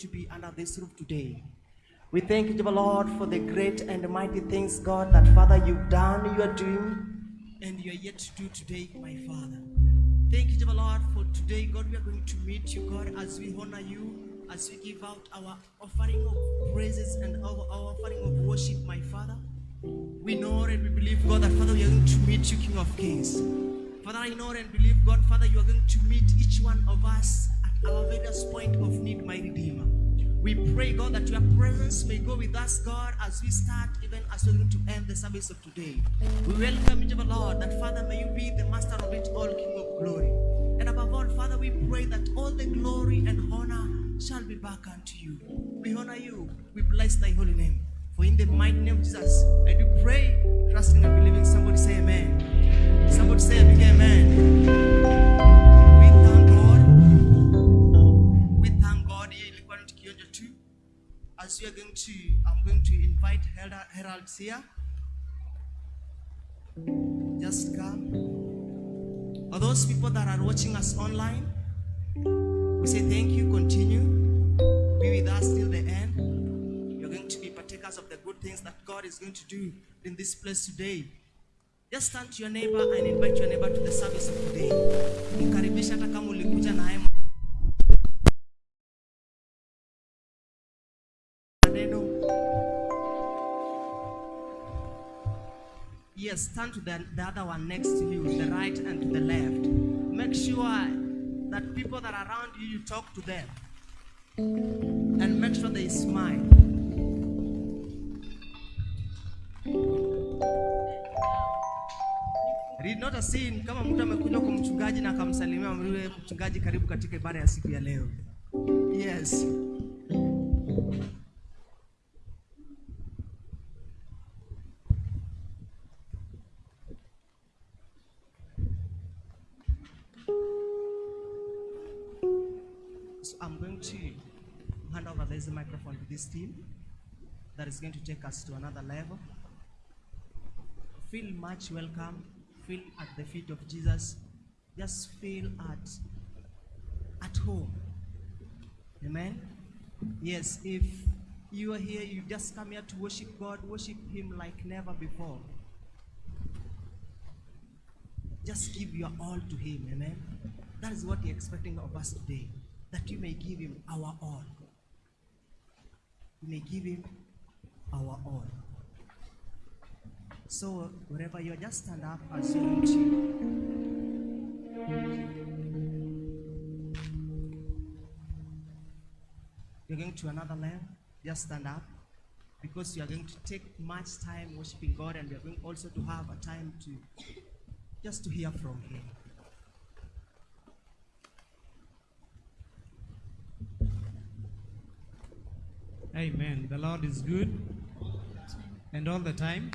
to be under this roof today. We thank you, Jehovah Lord, for the great and mighty things, God, that Father you've done, you are doing, and you are yet to do today, my Father. Thank you, Jehovah Lord, for today, God, we are going to meet you, God, as we honor you, as we give out our offering of praises and our, our offering of worship, my Father. We know and we believe, God, that Father, we are going to meet you, King of Kings. Father, I know and believe, God, Father, you are going to meet each one of us our various point of need, my Redeemer. We pray, God, that your presence may go with us, God, as we start, even as we're going to end the service of today. We welcome you, Lord, that Father, may you be the master of it all, King of glory. And above all, Father, we pray that all the glory and honor shall be back unto you. We honor you. We bless thy holy name. For in the mighty name of Jesus, I do pray, trusting and believing. Somebody say amen. Somebody say a amen. Are going to, I'm going to invite Herald, Heralds here. Just come. For those people that are watching us online, we say thank you. Continue. Be with us till the end. You're going to be partakers of the good things that God is going to do in this place today. Just turn to your neighbor and invite your neighbor to the service of today. Yes, turn to the, the other one next to you, the right and to the left. Make sure that people that are around you, you talk to them. And make sure they smile. Read not a sin kama mtu amekuja kwa mchungaji na akamsalimia mchungaji karibu katika ibada ya siku ya leo. Yes. This team that is going to take us to another level. Feel much welcome. Feel at the feet of Jesus. Just feel at at home. Amen. Yes, if you are here, you just come here to worship God, worship Him like never before. Just give your all to Him. Amen. That is what He's expecting of us today. That you may give Him our all. We may give Him our all. So wherever you are, just stand up as you need to. You're going to another level. Just stand up because you are going to take much time worshiping God, and are going also to have a time to just to hear from Him. Amen. The Lord is good and all the time.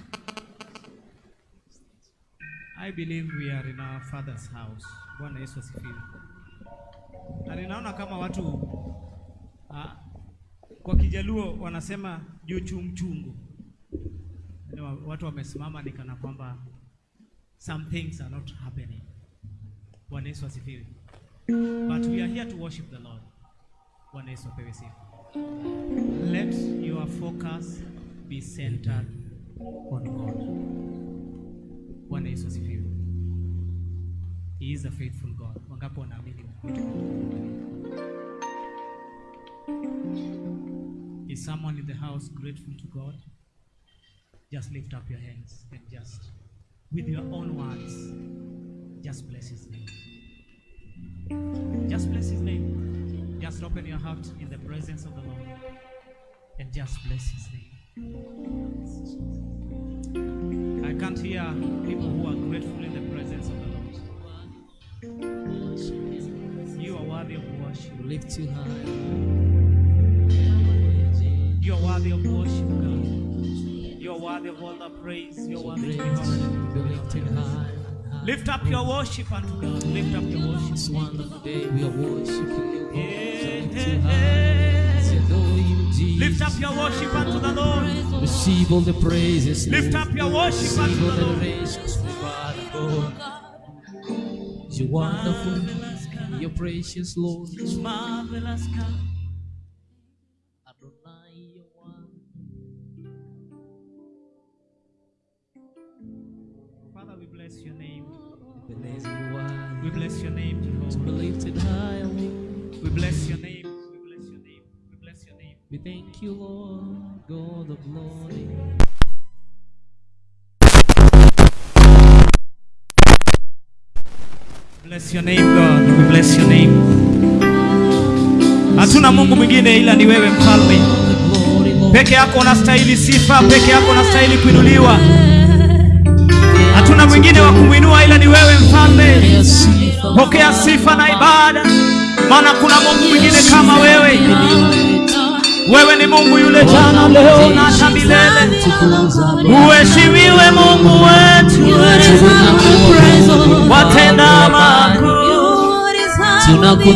I believe we are in our father's house. Bwana Yesu asifiwe. Na ninaona kama watu ah, kwa Kijaluo wanasema juu chumchungu. Watu wamesimama ni kana kwamba some things are not happening. Bwana Yesu asifiwe. But we are here to worship the Lord. Bwana Yesu apewe sifa. Let your focus be centered on God. Bwana Yesu asifiwe. He is a faithful God. Wangapi wanaamini? Is someone in the house grateful to God? Just lift up your hands and just, with your own words, just bless His name. Just bless His name. Just open your heart in the presence of the Lord and just bless His name. I can't hear people who are grateful in the presence of the Lord. You are worthy of worship. Lift you high. You are worthy of worship, God. You are worthy of all the praise. You are worthy honored. Be lifted high. Lift up your worship unto God. Lift up your worship. This wonderful day we are worshiping you, Lord. Yeah, We lift yeah, you high. yeah. We adore you, Lift up your worship unto the Lord. Receive all the praises. Lift up your worship unto the the Lord. adorations, Lord. You're wonderful. You're precious, Lord. Marvelous God. We bless your name, Jehovah. We bless your name. We bless your name. We bless your name. We thank you, Lord, God of glory. Bless your name God. We bless your name. Hatuna Mungu mwingine ila ni wewe mfalme. Peke yako unastahili sifa, peke yako unastahili kuinuliwa. Mwingine wa kumwinua ila ni wewe mfalme. Pokea sifa, Pokea sifa na ibada, maana kuna Mungu mwingine kama wewe. Wewe ni Mungu yule jana, leo na hata milele. Uheshimiwe Mungu wetu, watenda makuu.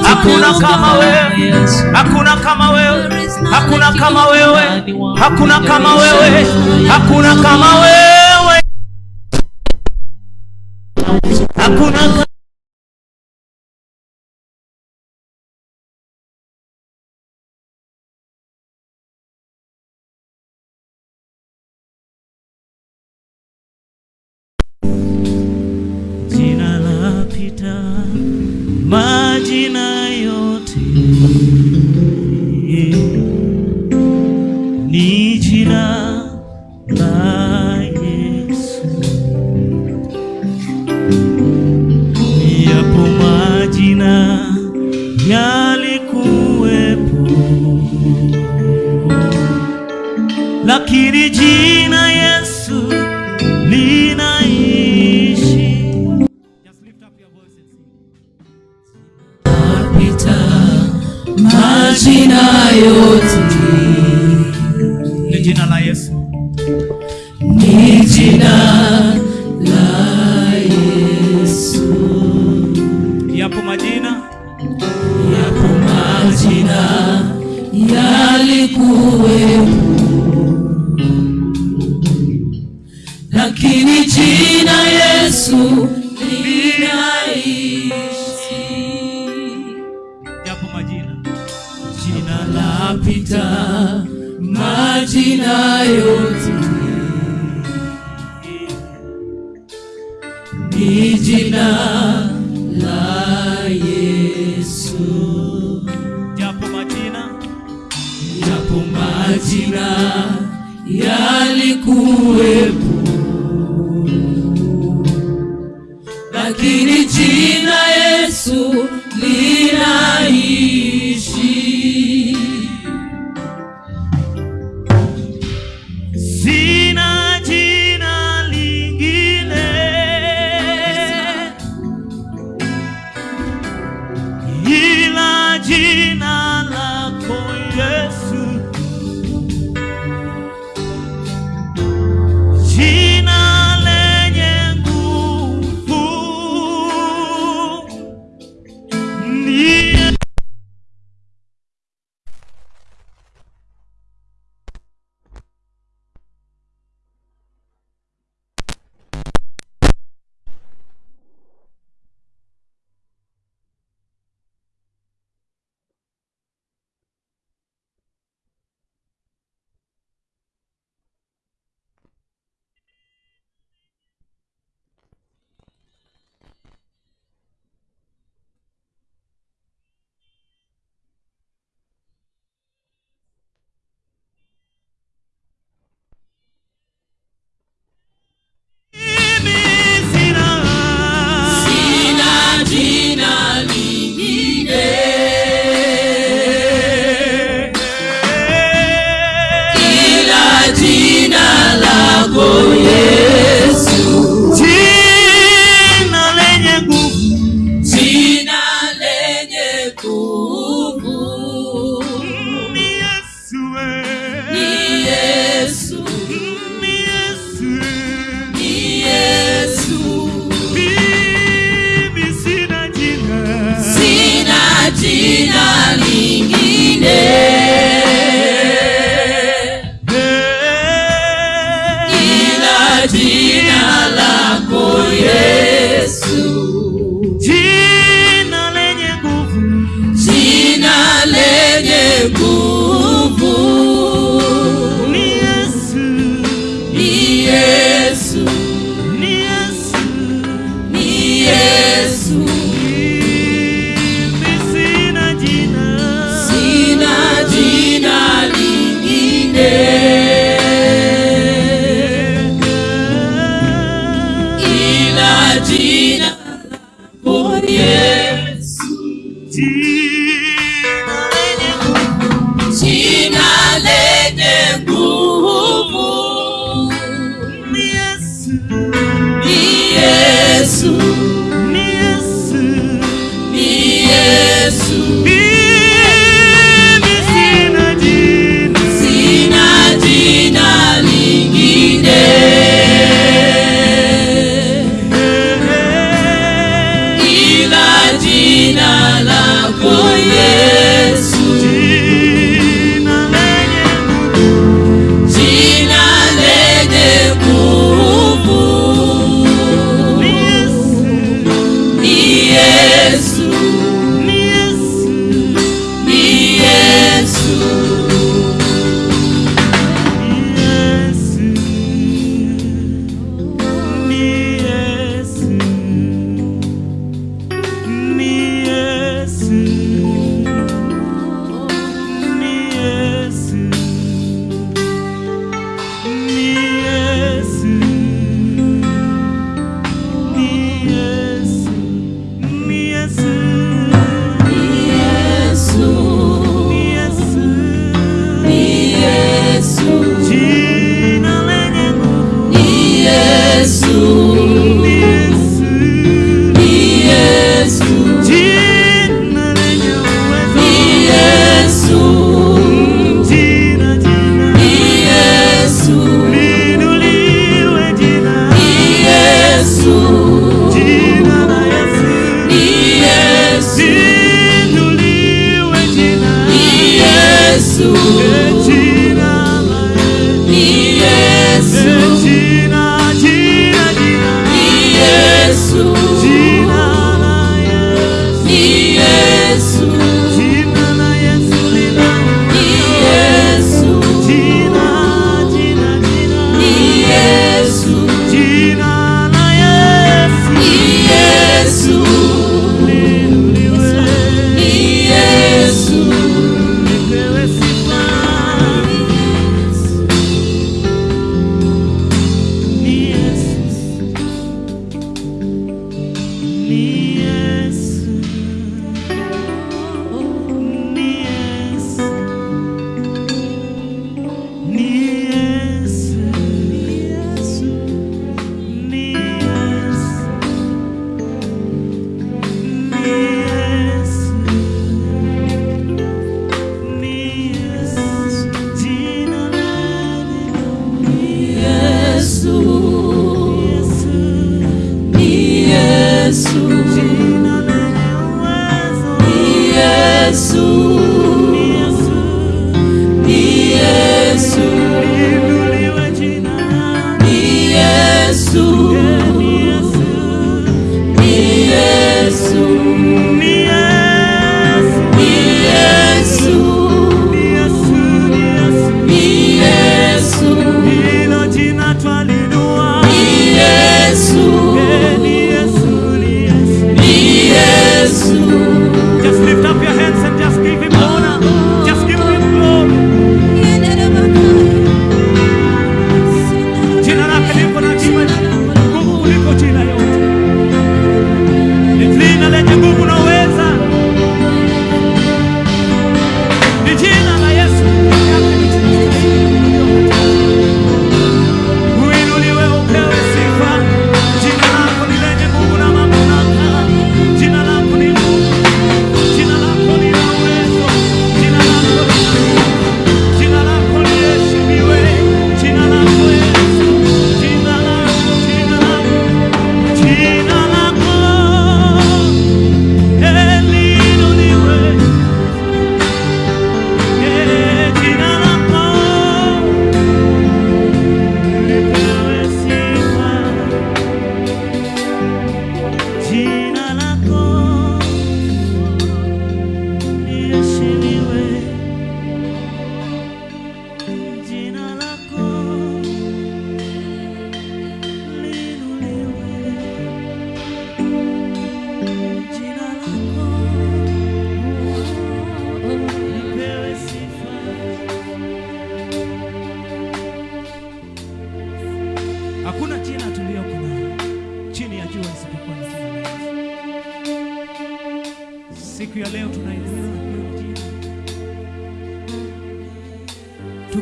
Hakuna kama wewe, hakuna kama wewe, hakuna kama wewe, hakuna kama wewe, hakuna kama wewe, hakuna lakini jina Yesu linaishi. Just lift up your voice and sing. Majina yote Ni jina la Yesu.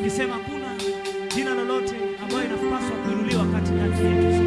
ikisema kuna jina lolote ambayo inapaswa kuinuliwa katikati yetu.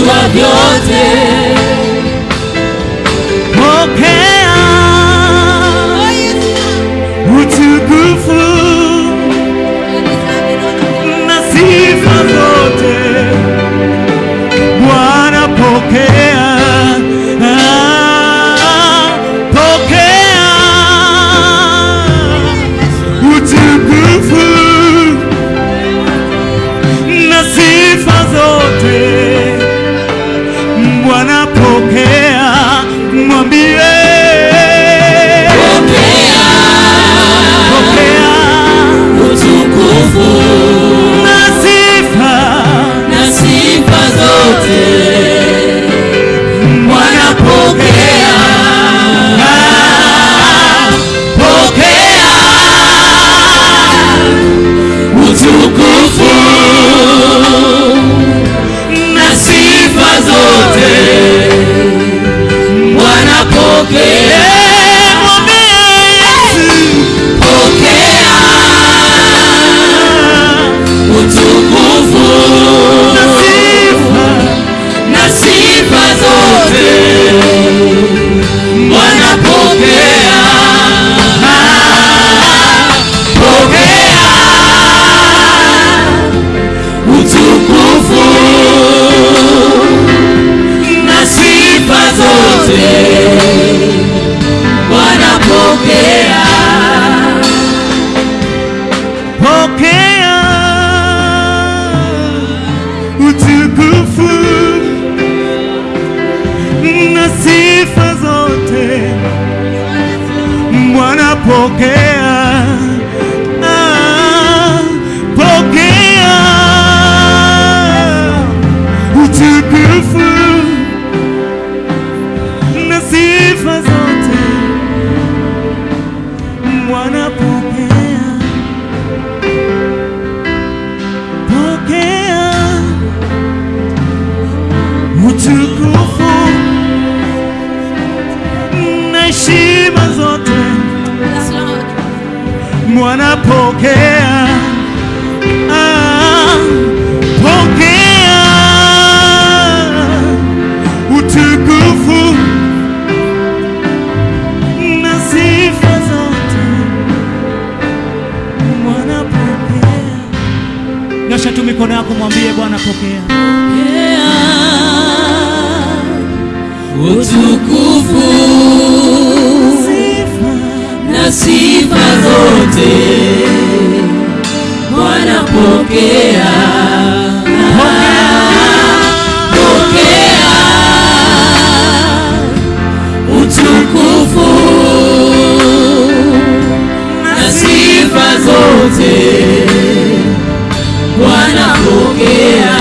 you your day Bwana pokea ah, pokea utukufu na sifa zote pokea. Tu mikono yako, mwambie Bwana pokea. Utukufu Sifa na sifa zote Bwana pokea, pokea sifa pokea.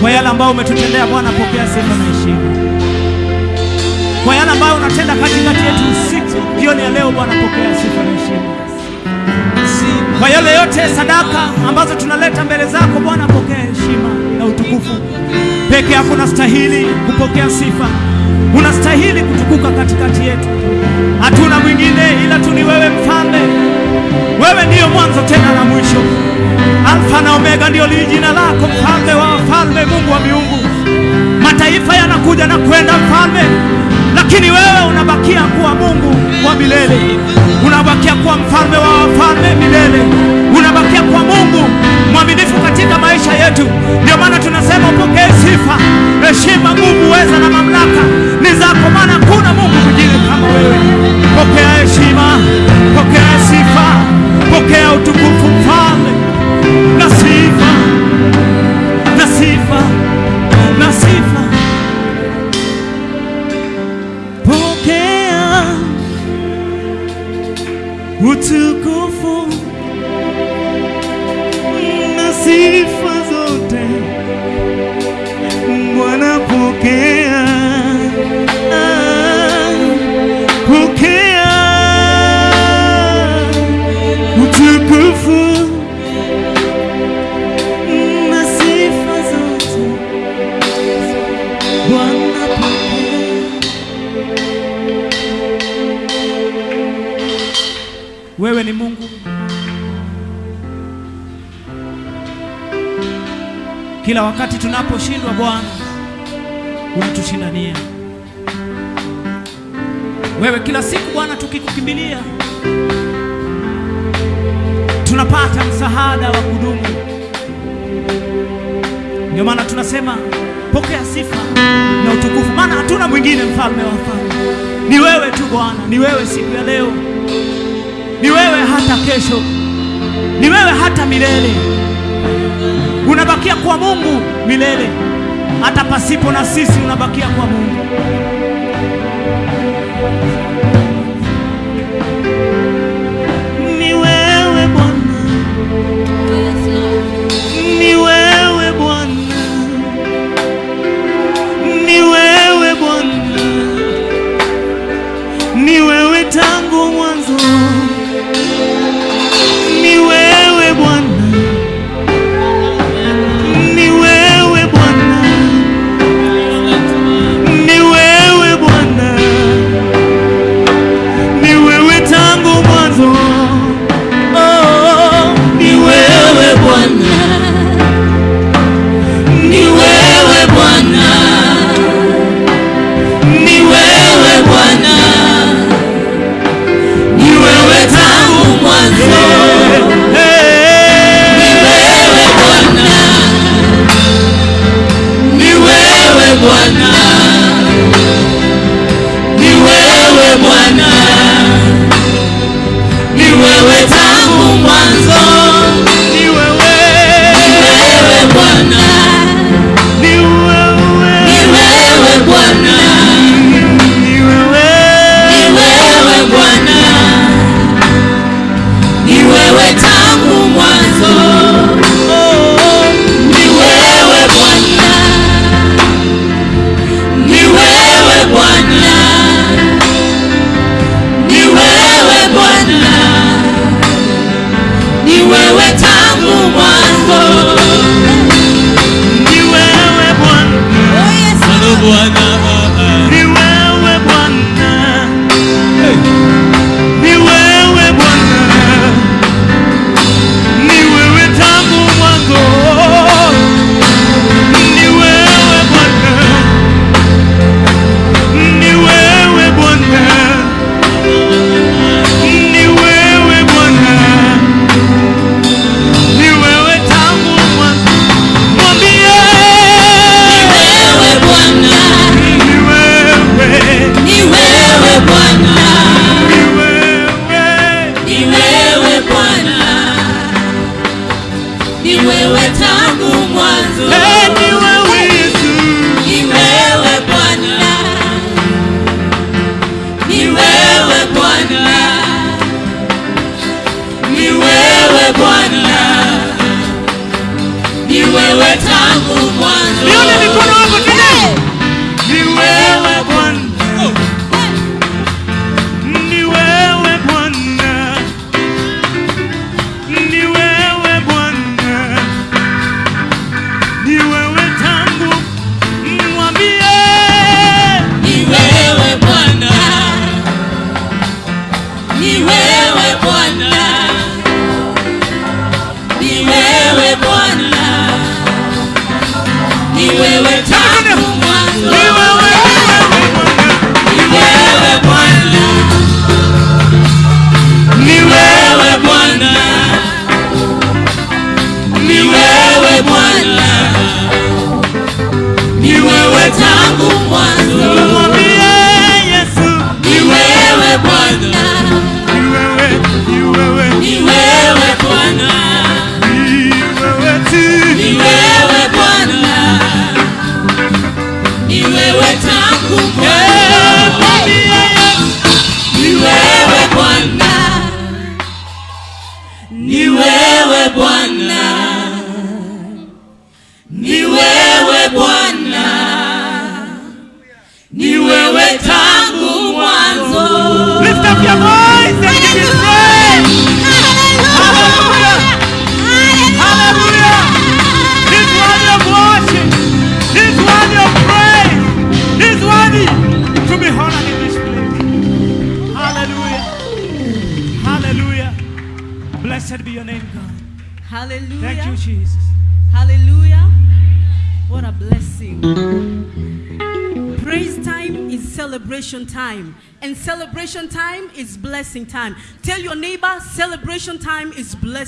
Kwa yale ambayo umetutendea Bwana, pokea sifa na heshima. Unatenda katikati yetu usiku jioni ya leo, Bwana, pokea sifa na heshima. Kwa yale yote sadaka ambazo tunaleta mbele zako Bwana, pokea heshima na utukufu. Peke yako unastahili kupokea sifa, unastahili kutukuka katikati yetu. Hatuna mwingine ila tu ni wewe, Mfalme. Wewe ndiyo mwanzo tena na mwisho, Alfa na Omega ndiyo jina lako, mfalme wa wafalme, Mungu wa miungu. Mataifa yanakuja na kwenda, mfalme, lakini wewe unabakia kuwa Mungu wa milele, unabakia kuwa mfalme wa wafalme milele, unabakia kuwa Mungu mwaminifu katika maisha yetu. Ndio maana tunasema upokee sifa, heshima, nguvu, uweza na mamlaka ni zako, maana kuna Mungu mwingine kama wewe. Pokea heshima, pokea sifa, pokea utukufu, mfalme na sifa tunaposhindwa Bwana unatushindania. Wewe kila siku Bwana tukikukimbilia tunapata msaada wa kudumu. Ndio maana tunasema pokea sifa na utukufu, maana hatuna mwingine, mfalme wa wafalme. Ni wewe tu Bwana, ni wewe siku ya leo ni wewe hata kesho, ni wewe hata milele. Unabakia kwa Mungu milele, hata pasipo na sisi unabakia kwa Mungu.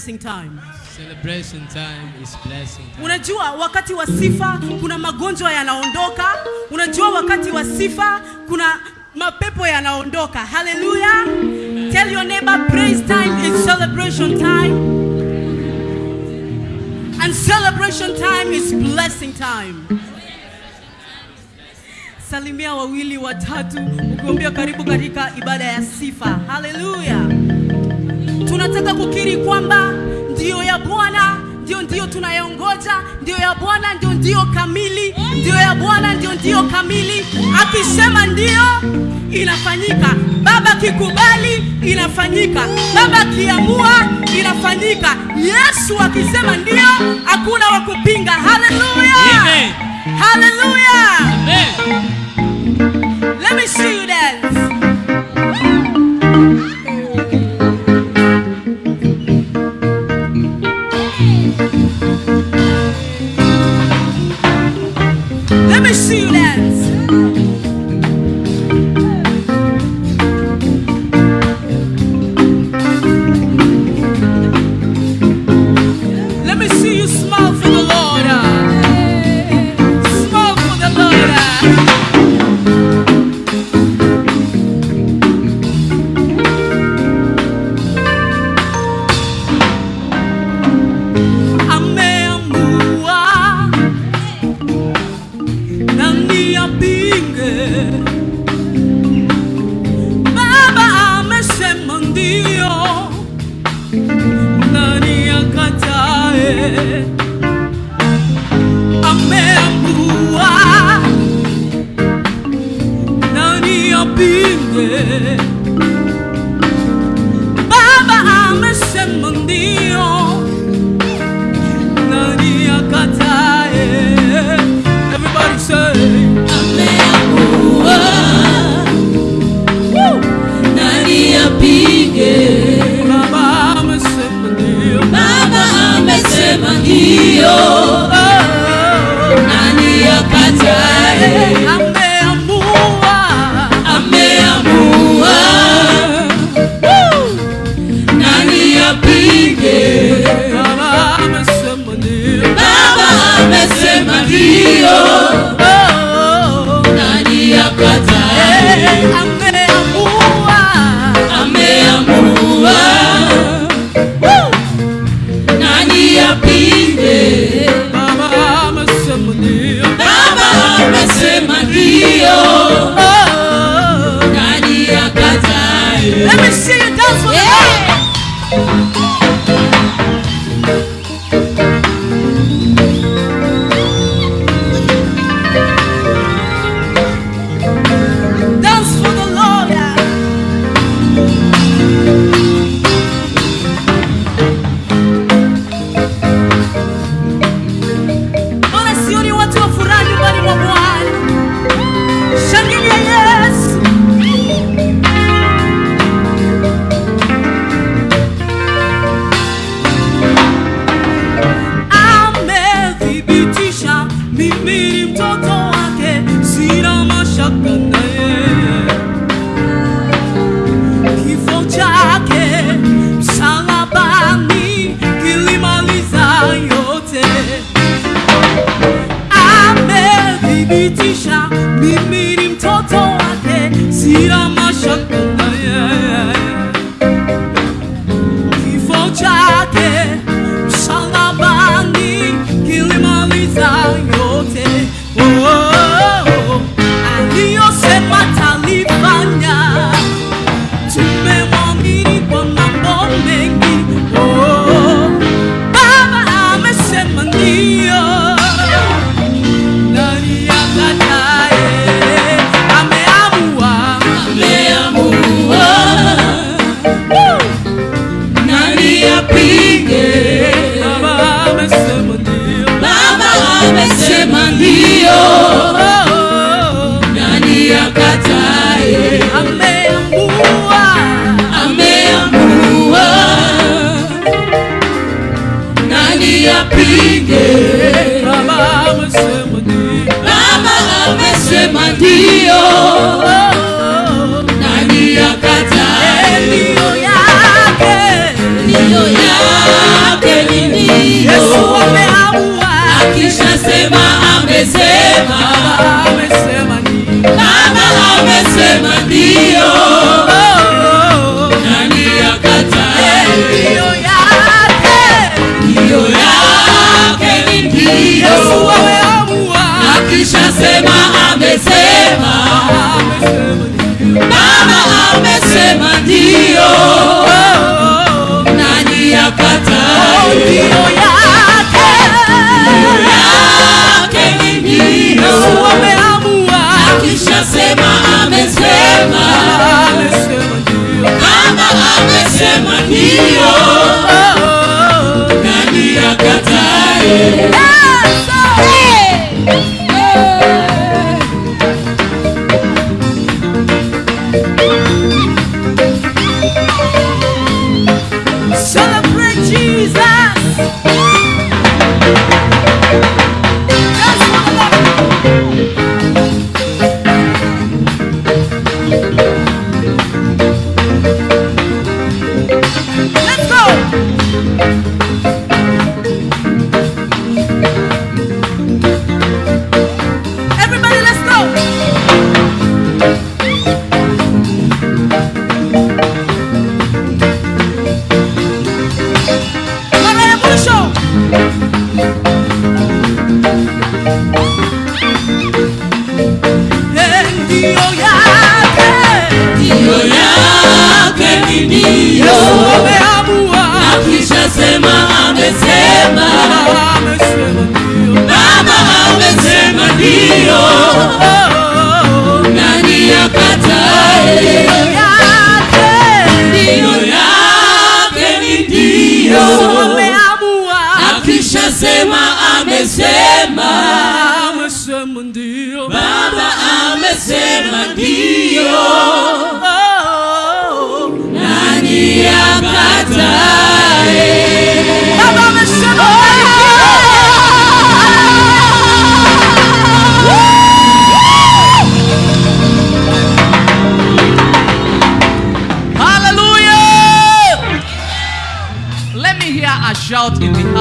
blessing time. Celebration time is blessing time. Unajua wakati wa sifa kuna magonjwa yanaondoka. Unajua wakati wa sifa kuna mapepo yanaondoka. Hallelujah. Amen. Tell your neighbor praise time is celebration time. And celebration time is blessing time. Salimia wawili watatu ukiwaambia karibu katika ibada ya sifa. Hallelujah tunataka kukiri kwamba ndio ya Bwana ndio ndio tunayongoja, ndio ya Bwana ndio ndio kamili, ndio ya Bwana ndio ndio kamili. Akisema ndio, inafanyika. Baba kikubali, inafanyika. Baba kiamua, inafanyika. Yesu akisema ndio, hakuna wa kupinga. Haleluya, haleluya. Let me see.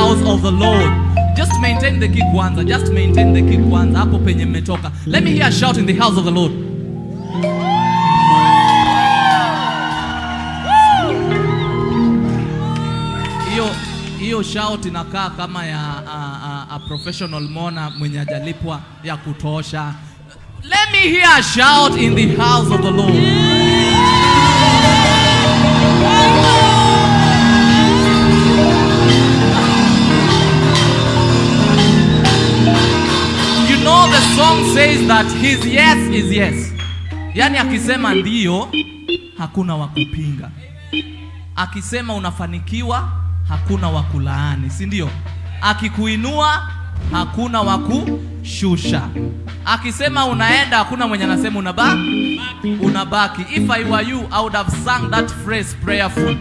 House of the Lord. Just maintain the kick kwanza. Just maintain the kick kwanza. Hapo penye mmetoka. Let me hear a shout in the house of the Lord. Hiyo shout inakaa kama ya a, a, a professional mona mwenye ajalipwa ya kutosha. Let me hear a shout in the house of the Lord. You song says that his yes is yes. Yaani akisema ndio hakuna wa kupinga. Akisema unafanikiwa hakuna wa kulaani, si ndio? Akikuinua hakuna wa kushusha. Akisema unaenda hakuna mwenye anasema unabaki unabaki. If I were you, I would have sung that phrase prayerful.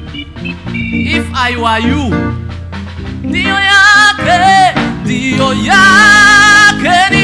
If I were you, ndio yake, ndio yake ni.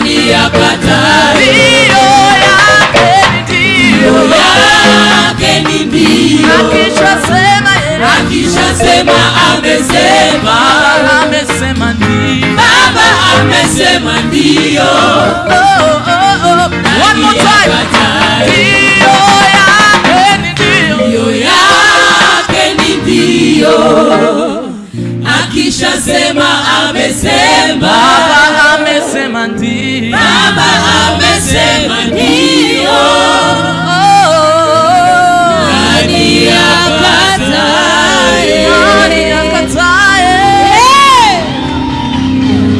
Baba ya akatae? Ndio yake ni ndio. Akishasema yeye. akishasema amesema, amesema ndio. Baba amesema ndio, Oh, oh, oh. One more time. Ndio yake ni ndio. Ndio yake ni ndio, akishasema amesema, amesema ndio. Baba amesema ndio. Nani akatae? Nani akatae?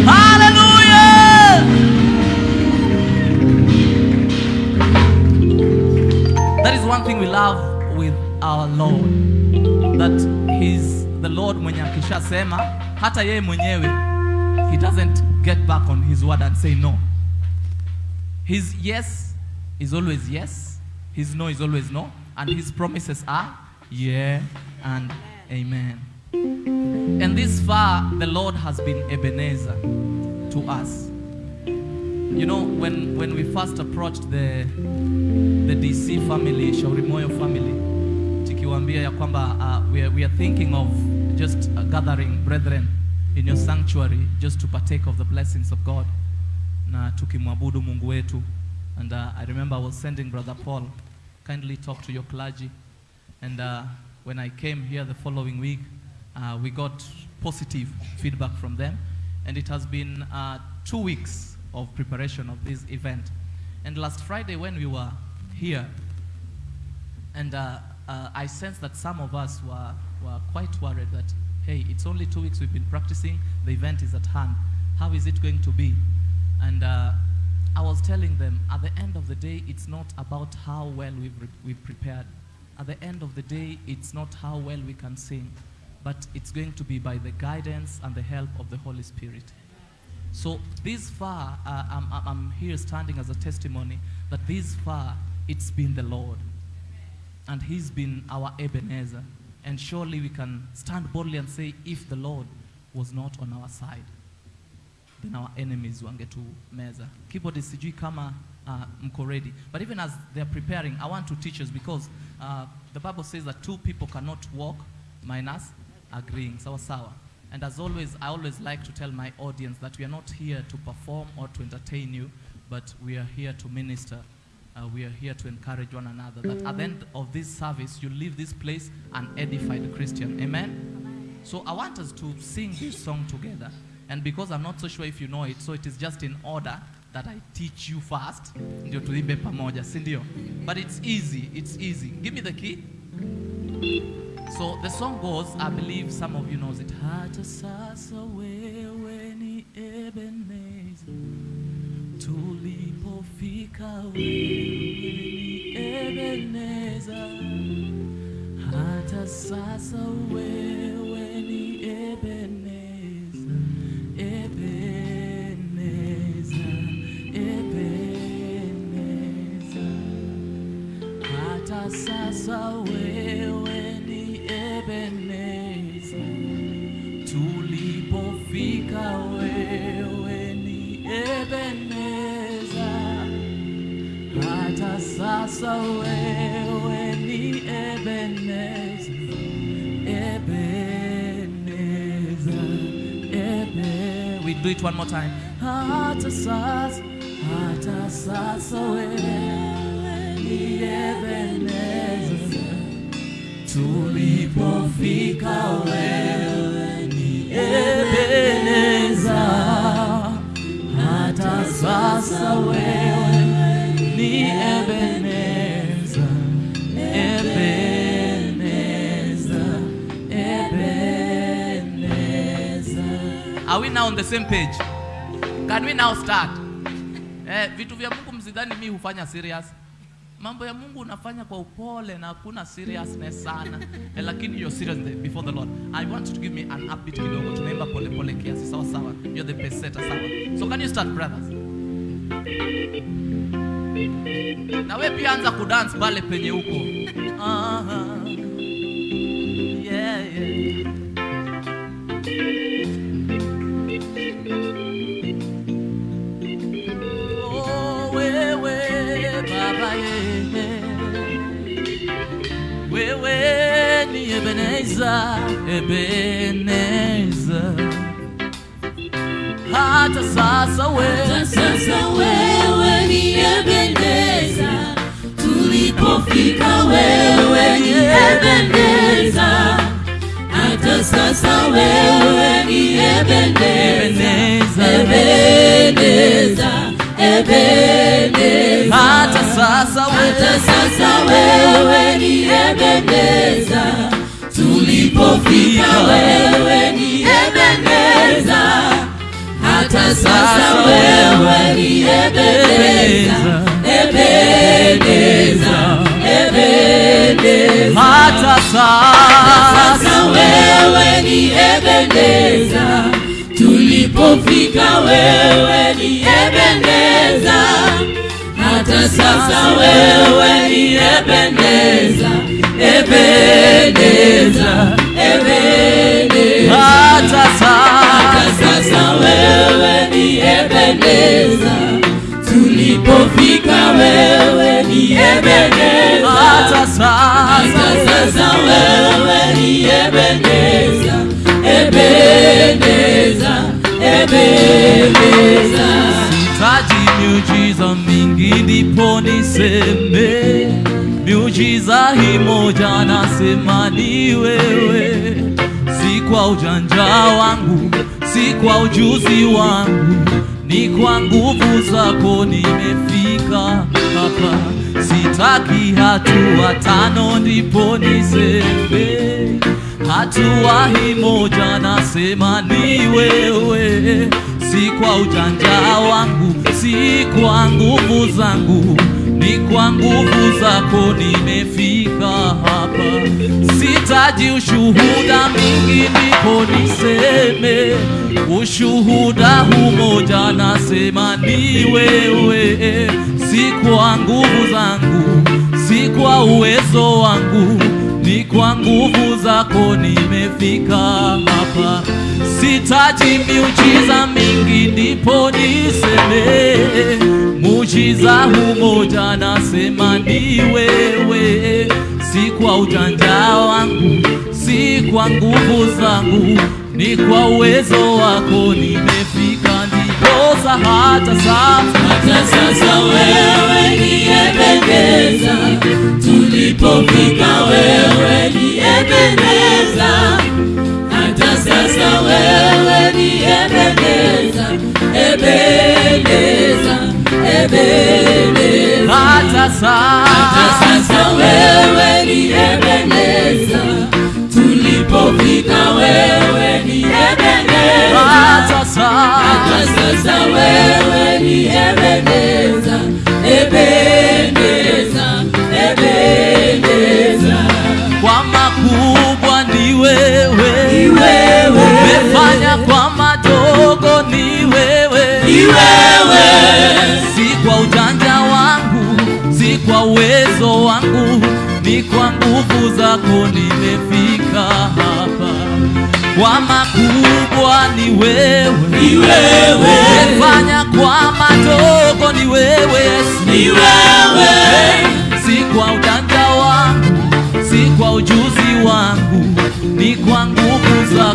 Hallelujah. That is one thing we love with our Lord. That he's the Lord mwenye akishasema hata yeye mwenyewe he doesn't get back on his word and say no. His yes is always yes, his no is always no, and his promises are yeah and amen. And this far, the Lord has been Ebenezer to us. You know, when, when we first approached the, the DC family, Shaurimoyo family, tukiwaambia uh, we, are, we are thinking of just gathering brethren in your sanctuary just to partake of the blessings of God na tukimwabudu Mungu wetu. And uh, I remember I was sending Brother Paul, kindly talk to your clergy. And uh, when I came here the following week, uh, we got positive feedback from them. And it has been uh, two weeks of preparation of this event. And last Friday, when we were here, and uh, uh, I sensed that some of us were, were quite worried that, hey, it's only two weeks we've been practicing, the event is at hand. How is it going to be? And uh, I was telling them, at the end of the day, it's not about how well we've, we've prepared. At the end of the day, it's not how well we can sing, but it's going to be by the guidance and the help of the Holy Spirit. So this far, uh, I'm, I'm- I'm here standing as a testimony that this far, it's been the Lord. And He's been our Ebenezer. And surely we can stand boldly and say, if the Lord was not on our side, then our enemies wangetumeza. Keyboard sijui kama uh, mko ready. But even as they're preparing, I want to teach us because uh, the Bible says that two people cannot walk minus agreeing. Sawa sawa. And as always, I always like to tell my audience that we are not here to perform or to entertain you, but we are here to minister. Uh, we are here to encourage one another. That at the end of this service, you leave this place an edified Christian. Amen? So I want us to sing this song together. And because I'm not so sure if you know it, so it is just in order that I teach you first. But it's easy, it's easy. Give me the key. So the song goes, I believe some of you knows it. Sasa wewe ni Ebenezer, Ebenezer, Ebenezer. Hata sasa wewe ni Ebenezer, tulipofika wewe ni Ebenezer. We do it one more time. Tulipofika wewe ni Ebenezer. Hata sasa wewe now on the same page? Can we now start? Eh, vitu vya Mungu msidhani mi hufanya serious. Mambo ya Mungu unafanya kwa upole na hakuna seriousness sana. Eh, lakini you're serious before the Lord. I want you to give me an upbeat kidogo. Tunaimba pole pole kiasi. Sawa sawa. You're the best setter sawa. So can you start brothers? Na we pia anza kudance pale penye huko. -huh. yeah. Oh, wewe ni Ebeneza, Ebeneza. Hata sasa wewe ni Ebeneza, tulipofika wewe ni Ebeneza. Hata sasa wewe hata sasa wewe sasa ni Ebeneza, tulipofika wewe ni Ebeneza. Hata sasa wewe ni Ebeneza, Ebeneza, Ebeneza. hata sasa Sasa wewe ni Ebeneza, tulipofika wewe ni Ebeneza. Hata sasa wewe ni Ebeneza, Ebeneza, Ebeneza. hata Hata sasa sasa wewe ni Ebeneza, tulipofika wewe ni Ebeneza. hata sasa Hata sasa wewe ni Ebeneza, Ebeneza, Ebeneza. Sitaji miujiza mingi ndipo niseme miujiza hii moja nasema ni wewe, si kwa ujanja wangu, si kwa ujuzi wangu, ni kwa nguvu zako nimefika hapa. Sitaki hatua tano ndipo niseme hatua hii moja nasema ni wewe, si kwa ujanja wangu, si kwa nguvu zangu, ni kwa nguvu zako nimefika hapa. Sitaji ushuhuda mingi ndipo niseme ushuhuda umoja nasema ni wewe, si kwa nguvu zangu, si kwa uwezo wangu ni kwa nguvu zako nimefika hapa. Sitaji miujiza mingi ndipo niseme muujiza humoja, nasema ni wewe, si kwa ujanja wangu, si kwa nguvu zangu, ni kwa uwezo wako nimefika, ndiposa. Hata sasa Hata sasa wewe niyependeza, tulipofika wewe ni Ebeneza. Hata sasa wewe ni Ebeneza, Ebeneza, Ebeneza. hata Hata sasa sasa wewe ni Ebeneza, tulipofika wewe ni Ebeneza. hata sasa Hata sasa wewe ni Ebeneza, Ebeneza, Ebeneza. kwa ni wewe, Ni wewe, umefanya kwa madogo ni wewe, ni wewe, si kwa ujanja wangu, si kwa uwezo wangu, ni kwa nguvu zako nimefika hapa. Kwa makubwa ni wewe, ni wewe, umefanya kwa madogo ni wewe. Yesu. ni wewe, si kwa ujanja wangu, si kwa ujuzi wangu,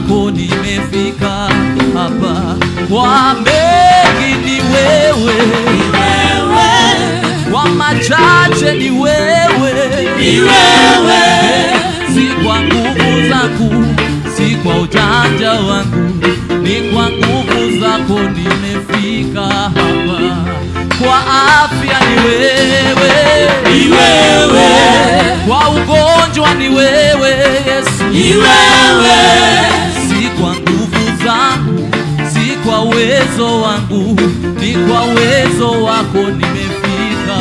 zako nimefika hapa. Kwa mengi ni wewe, ni wewe, kwa machache ni wewe, ni wewe, si kwa nguvu zangu, si kwa ujanja wangu, ni kwa nguvu zako nimefika hapa. Kwa afya ni wewe, ni wewe, kwa ugonjwa ni wewe Yesu, ni wewe, uwezo wangu, ni kwa uwezo wako nimefika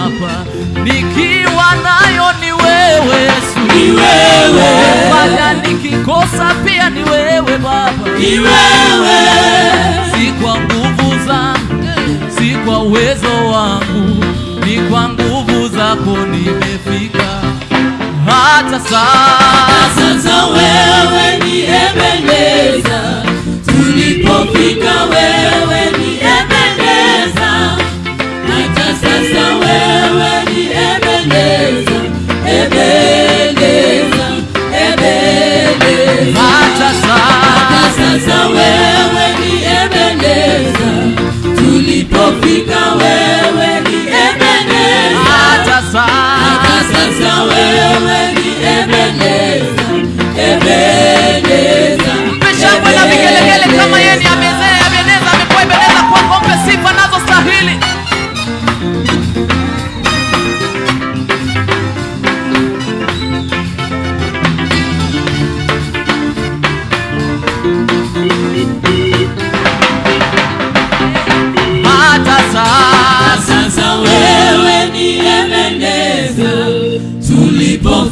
hapa. Nikiwa nayo ni wewe Yesu, ni wewe, Baba, nikikosa pia ni wewe Baba, ni wewe, si kwa nguvu zangu, si kwa uwezo wangu, ni kwa nguvu zako nimefika. Hata sasa. sasa wewe Mufika wewe ni Ebeneza, acha sasa wewe ni Ebeneza, Ebeneza, Ebeneza, acha sasa wewe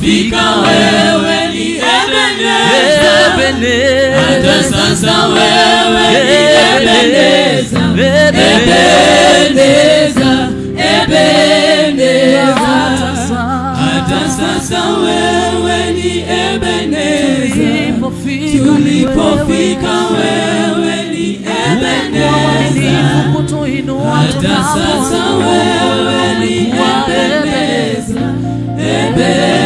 Nilipofika wewe ni Ebeneza, hata sasa wewe ni Ebeneza, Ebeneza, Ebeneza, hata sasa wewe ni Ebeneza, tulipofika wewe ni Ebeneza, hata sasa wewe ni Ebeneza, Ebeneza,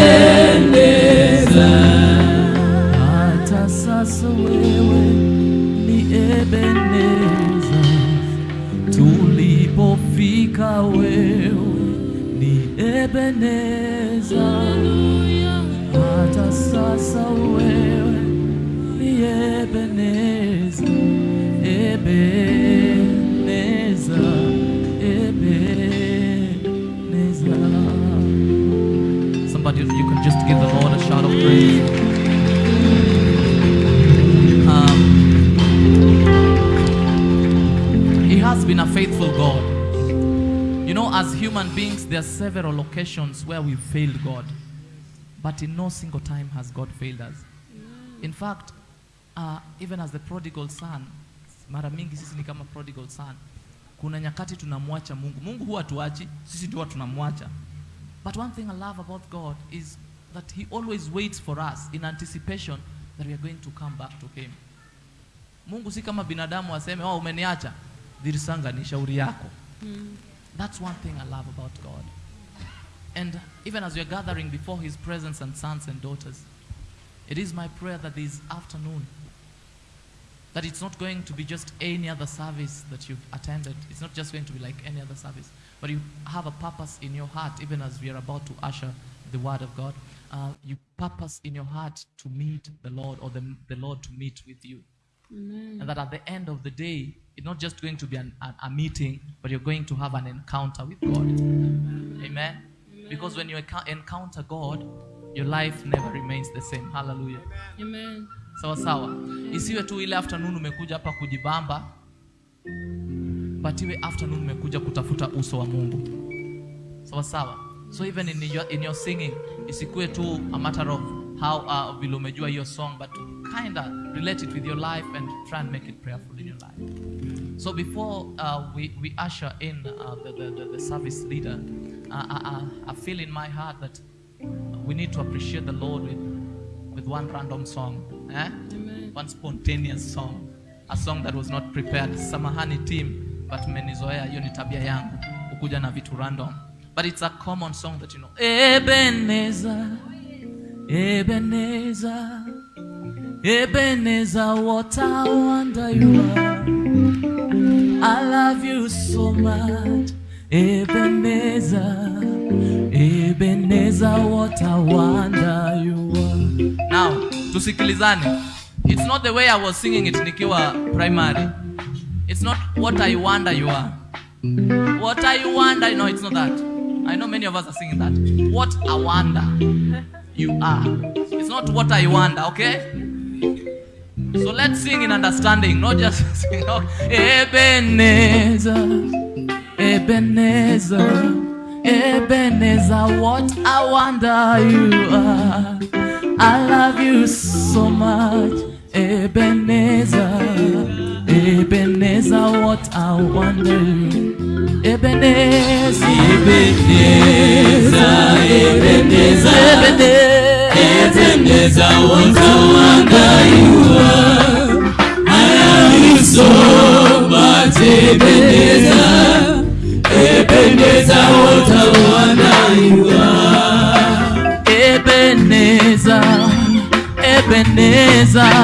there are several occasions where we failed God, but in no single time has God failed us. In fact, uh, even as the prodigal son, mara mingi sisi ni kama prodigal son. Kuna nyakati tunamwacha Mungu. Mungu huwa tuachi, sisi ndio tunamwacha. But one thing I love about God is that He always waits for us in anticipation that we are going to come back to Him. Mungu si kama binadamu aseme, oh, umeniacha. Dhirisanga ni shauri yako. That's one thing I love about God. And even as we are gathering before His presence and sons and daughters, it is my prayer that this afternoon, that it's not going to be just any other service that you've attended. It's not just going to be like any other service, but you have a purpose in your heart, even as we are about to usher the Word of God. Uh, you purpose in your heart to meet the Lord or the, the Lord to meet with you. And that at the end of the day, it's not just going to be an, a, a meeting, but you're going to have an encounter with God. Amen. Because when you encounter God, your life never remains the same. Hallelujah. Amen. sawa sawa isiwe tu ile afternoon umekuja hapa kujibamba but iwe afternoon umekuja kutafuta uso wa mungu sawa sawa so even in your, in your singing isikuwe tu a matter of how uh, vile umejua hiyo song but to kinda relate it with your life and try and make it prayerful in your life so before uh, we, we usher in uh, the, the, the, the service leader I, I, I feel in my heart that we need to appreciate the lord with, with one random song eh? one spontaneous song. A song that was not prepared. Samahani team but mmenizoea hiyo ni tabia yangu kukuja na vitu random. But it's a common song that you know Ebenezer, Ebenezer, Ebenezer, what a wonder you are i love you so much. Ebenezer Ebenezer what a wonder you are now tusikilizane. It's not the way i was singing it nikiwa primary. It's not what i wonder you are. What i wonder no it's not that. I know many of us are singing that. What a wonder you are. It's not what i wonder okay so let's sing in understanding not just sing okay. ebenezer ebenezer ebenezer what a wonder you are i love you so much ebenezer ebenezer what i wonder you ebenezer Ebeneza, Ebeneza, Ebeneza, what a wonder you are. I love you so much, Ebeneza, Ebeneza, what a wonder you are. Ebenezer, Ebenezer,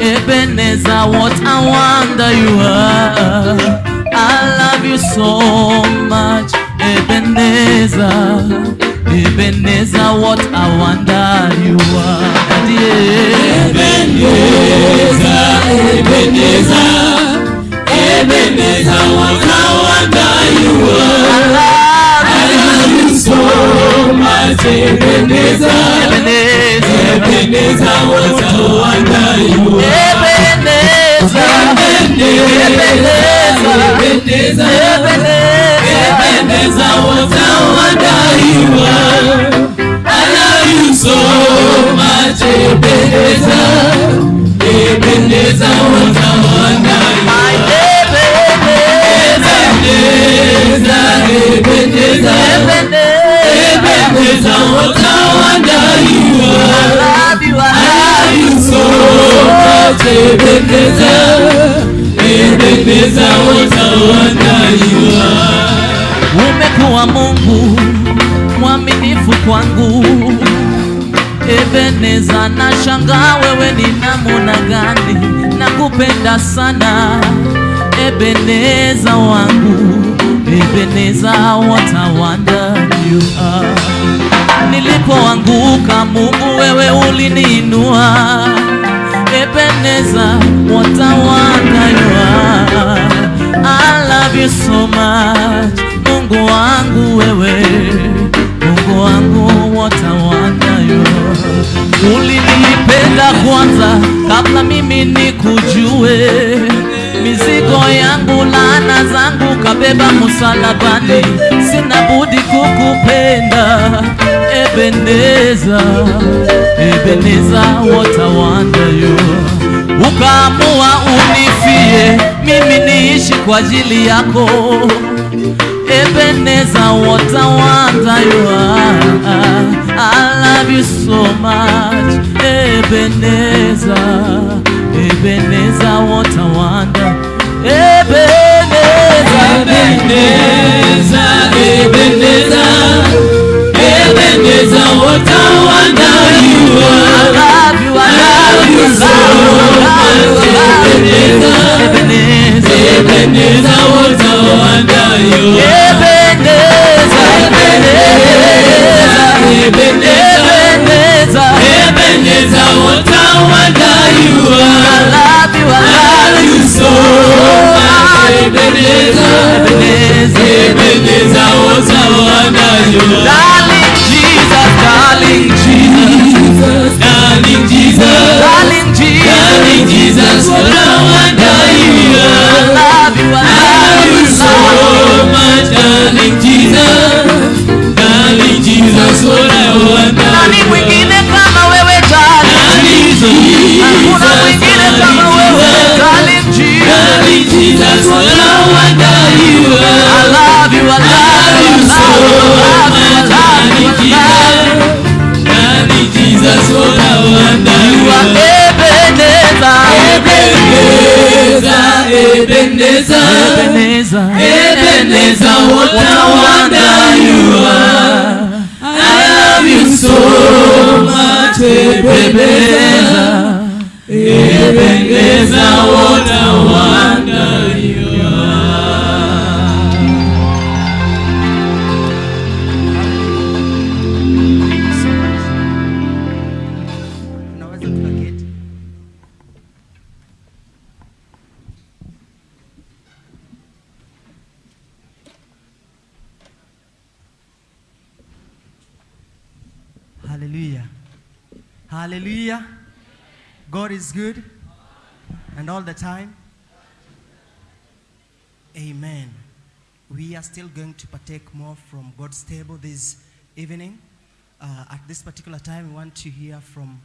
Ebenezer, what a wonder you are. I love you so much, Ebenezer, Ebenezer, what a wonder you are. Daddy, Ebenezer, Ebenezer, what a wonder you are. I love you so much, Ebenezer. Ebenezer, Ebenezer, what a wonder you are. Ebenezer, Ebenezer, Ebenezer, Ebenezer. Ebenezer, what a wonder you are. I love you so much, Ebenezer. Ebenezer, what a wonder you are. Umekuwa Mungu mwaminifu kwangu. Ebeneza, na nashangaa wewe ni namna gani, nakupenda sana Ebeneza wangu, Ebeneza, what a wonder you are. Nilipoanguka Mungu wewe uliniinua, Ebeneza, what a wonder you are. I love you so much, Mungu wangu wewe, Mungu wangu you. Ulinipenda kwanza kabla mimi nikujue, mizigo yangu laana zangu kabeba msalabani, sina budi kukupenda Ebeneza, Ebeneza, wonder. Ukaamua unifie mimi niishi kwa ajili yako Ebeneza, what a wonder you are. I love you so much, Ebeneza, Ebeneza, what a wonder. Ebeneza, Ebenezer, Ebenezer, Ebenezer, what a wonder you are. I love you, I love you, I love you, Ebeneza, Ebenezer, what a wonder you are. Ebeneza, Ebeneza, Ebenezer, Ebeneza. Ebenezer, what a wonder you I are. love you, I I love love you you so still going to partake more from God's table this evening. Uh, at this particular time, we want to hear from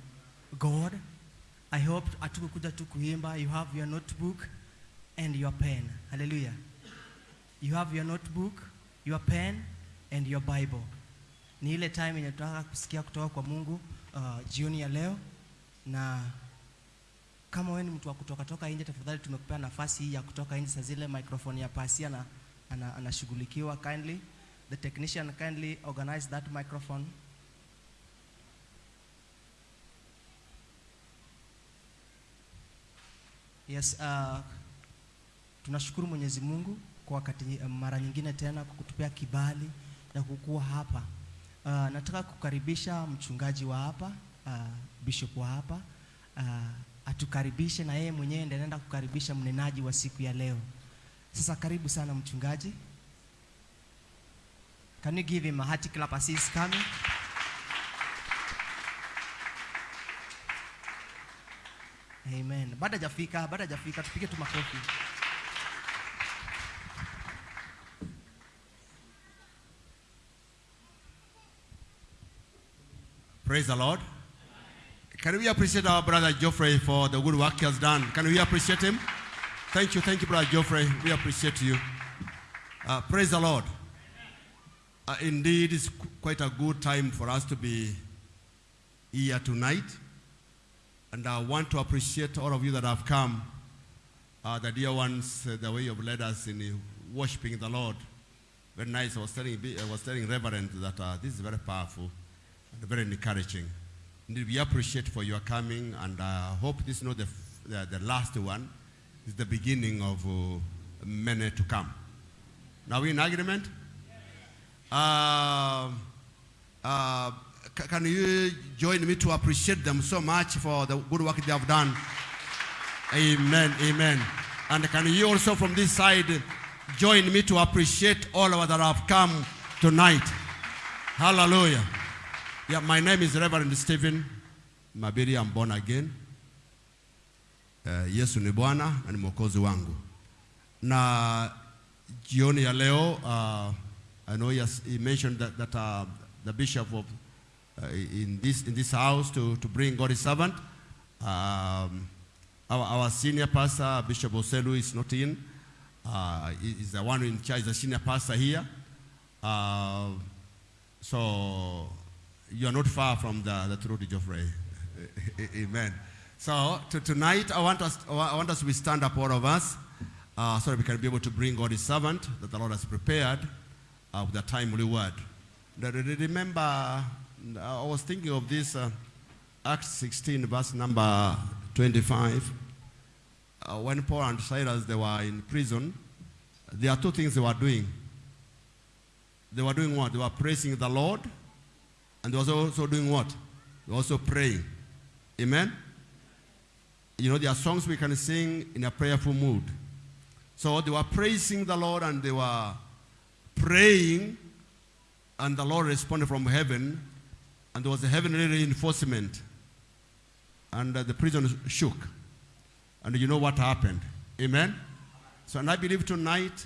God. I hope atukukuja tu kuimba. You have your notebook and your pen. Hallelujah. You have your notebook, your pen and your Bible. Ni ile time yenye tunataka kusikia kutoka kwa Mungu uh, jioni ya leo na kama wewe ni mtu wa kutoka toka nje, tafadhali tumekupea nafasi hii ya kutoka nje. Saa zile microphone ya pasia na ana- anashughulikiwa kindly. The technician kindly organize that microphone. Yes, uh, tunashukuru Mwenyezi Mungu kwa wakati uh, mara nyingine tena kwa kutupea kibali ya kukuwa hapa. Uh, nataka kukaribisha mchungaji wa hapa uh, bishop wa hapa uh, atukaribishe na yeye mwenyewe ndiye anaenda kukaribisha mnenaji wa siku ya leo. Sasa karibu sana mchungaji. Can you give him a hearty clap as he's coming? Amen. Bado hajafika, bado hajafika, tupige tu makofi. Praise the Lord. Can we appreciate our brother Geoffrey for the good work he has done? Can we appreciate him? Thank you, thank you, brother Geoffrey. We appreciate you. Uh, praise the Lord. Uh, indeed, it's quite a good time for us to be here tonight. And I want to appreciate all of you that have come. Uh, the dear ones, uh, the way you've led us in uh, worshiping the Lord. Very nice. I was telling, I was telling Reverend that uh, this is very powerful and very encouraging. Indeed, we appreciate for your coming, and I hope this is not the, the, the last one. It's the beginning of uh, many to come. Now, we in agreement? Uh, uh, can you join me to appreciate them so much for the good work they have done? Amen, amen. And can you also from this side join me to appreciate all of us that have come tonight? Hallelujah. Yeah, my name is Reverend Stephen Mabiri. I'm born again. Uh, Yesu ni Bwana na ni mwokozi wangu. Na jioni ya leo, uh, I know he, has, he mentioned that, that uh, the bishop of uh, in this in this house to, to bring God's servant. Um, our, our senior pastor, Bishop Oselu, is not in. Uh, he- is the one in charge, the senior pastor here. Uh, so you are not far from the, the truth, Geoffrey. Amen. So to, tonight, I want, us, I want us to stand up, all of us, uh, so that we can be able to bring God His servant that the Lord has prepared uh, with a timely word. Remember, I was thinking of this uh, Acts 16, verse number 25. Uh, when Paul and Silas they were in prison, there are two things they were doing. They were doing what? They were praising the Lord, and they were also doing what? They were also praying. Amen? You know, there are songs we can sing in a prayerful mood. So they were praising the Lord and they were praying, and the Lord responded from heaven, and there was a heavenly reinforcement, and uh, the prison shook. And you know what happened? Amen? So, and I believe tonight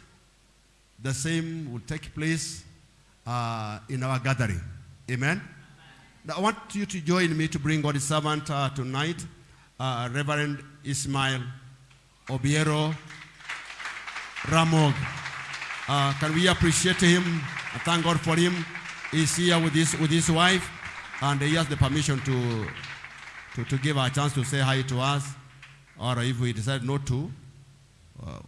the same will take place uh, in our gathering. Amen? Now, I want you to join me to bring God's servant uh, tonight, uh, Reverend Ismail Obiero Ramog. Uh, can we appreciate him and thank God for him? He's here with his, with his wife, and he has the permission to, to, to give a chance to say hi to us. Or if we decide not to, uh.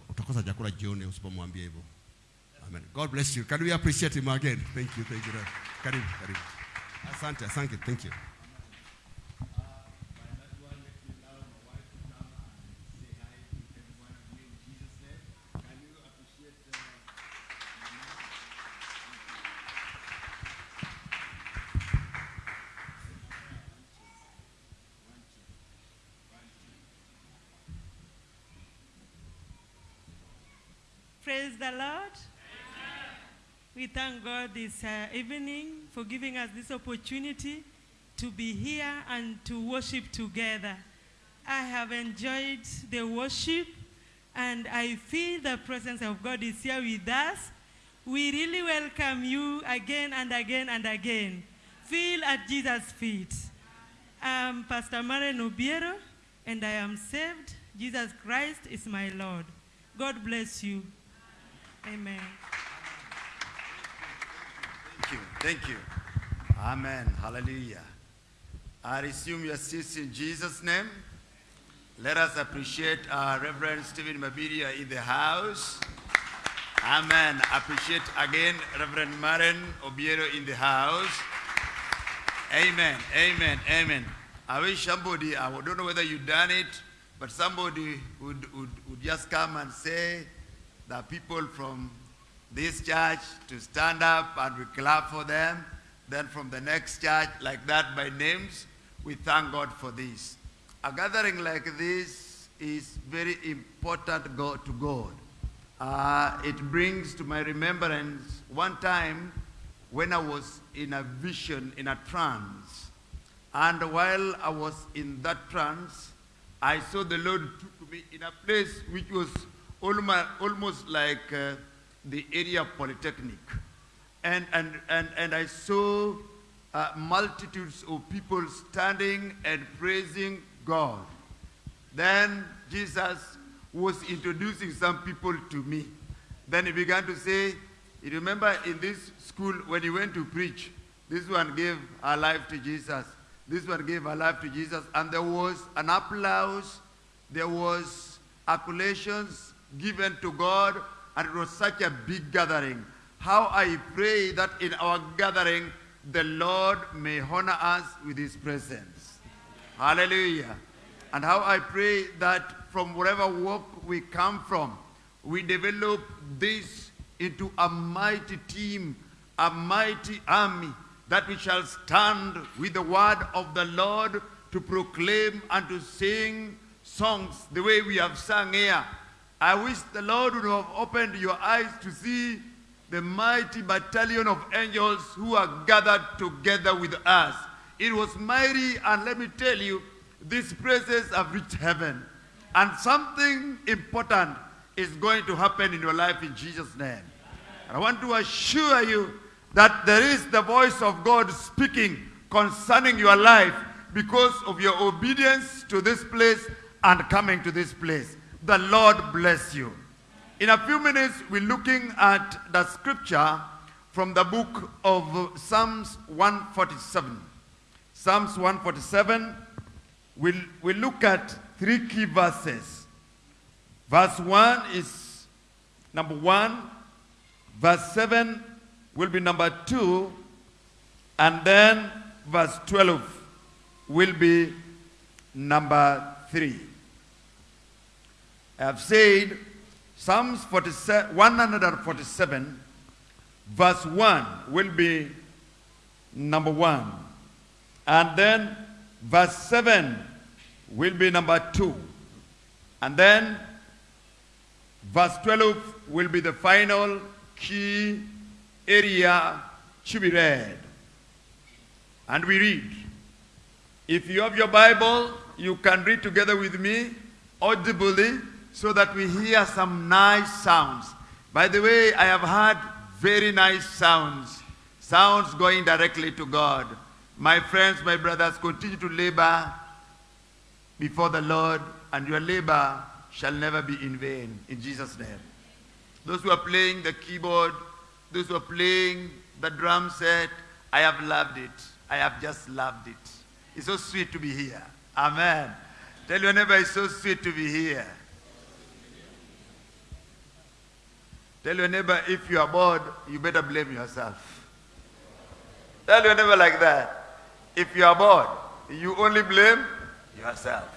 Amen. God bless you. Can we appreciate him again? Thank you, thank you. Karibu, karibu. Asante, asante, thank you. Praise the Lord. We thank God this uh, evening for giving us this opportunity to be here and to worship together. I have enjoyed the worship and I feel the presence of God is here with us. We really welcome you again and again and again. Feel at Jesus' feet. I'm Pastor Maren Obiero and I am saved. Jesus Christ is my Lord. God bless you. Amen. Thank you. Thank you. Amen. Hallelujah. I resume your seats in Jesus' name. Let us appreciate our Reverend Stephen Mabiria in the house. Amen. Appreciate again Reverend Maren Obiero in the house. Amen. Amen. Amen. I wish somebody, I don't know whether you've done it, but somebody would, would, would just come and say that people from this church to stand up and we clap for them. then from the next church, like that by names. We thank God for this. A gathering like this is very important to God. Uh, it brings to my remembrance one time when I was in a vision, in a trance. And while I was in that trance, I saw the Lord took me in a place which was almost, like uh, the area of Polytechnic. And, and, and, and I saw uh, multitudes of people standing and praising God. Then Jesus was introducing some people to me. Then he began to say, you remember in this school when he went to preach, this one gave her life to Jesus. This one gave her life to Jesus. And there was an applause, there was accolations given to God, and it was such a big gathering. How I pray that in our gathering, the Lord may honor us with his presence. Hallelujah. And how I pray that from wherever walk we come from, we develop this into a mighty team, a mighty army, that we shall stand with the word of the Lord to proclaim and to sing songs the way we have sung here. I wish the Lord would have opened your eyes to see the mighty battalion of angels who are gathered together with us. It was mighty, and let me tell you, these praises have reached heaven. And something important is going to happen in your life in Jesus' name. And I want to assure you that there is the voice of God speaking concerning your life because of your obedience to this place and coming to this place. The Lord bless you. In a few minutes, we're looking at the scripture from the book of Psalms 147. Psalms 147, we'll, we'll look at three key verses. Verse 1 is number 1, verse 7 will be number 2, and then verse 12 will be number 3. Have said Psalms 47, 147, verse 1 will be number 1. And then verse 7 will be number 2. And then verse 12 will be the final key area to be read. And we read. If you have your Bible, you can read together with me audibly so that we hear some nice sounds. By the way, I have heard very nice sounds, sounds going directly to God. My friends, my brothers, continue to labor before the Lord, and your labor shall never be in vain, in Jesus' name. Those who are playing the keyboard, those who are playing the drum set, I have loved it. I have just loved it. It's so sweet to be here. Amen. Tell your neighbor it's so sweet to be here. Tell your neighbor if you are bored, you better blame yourself. Tell your neighbor like that. If you are bored, you only blame yourself.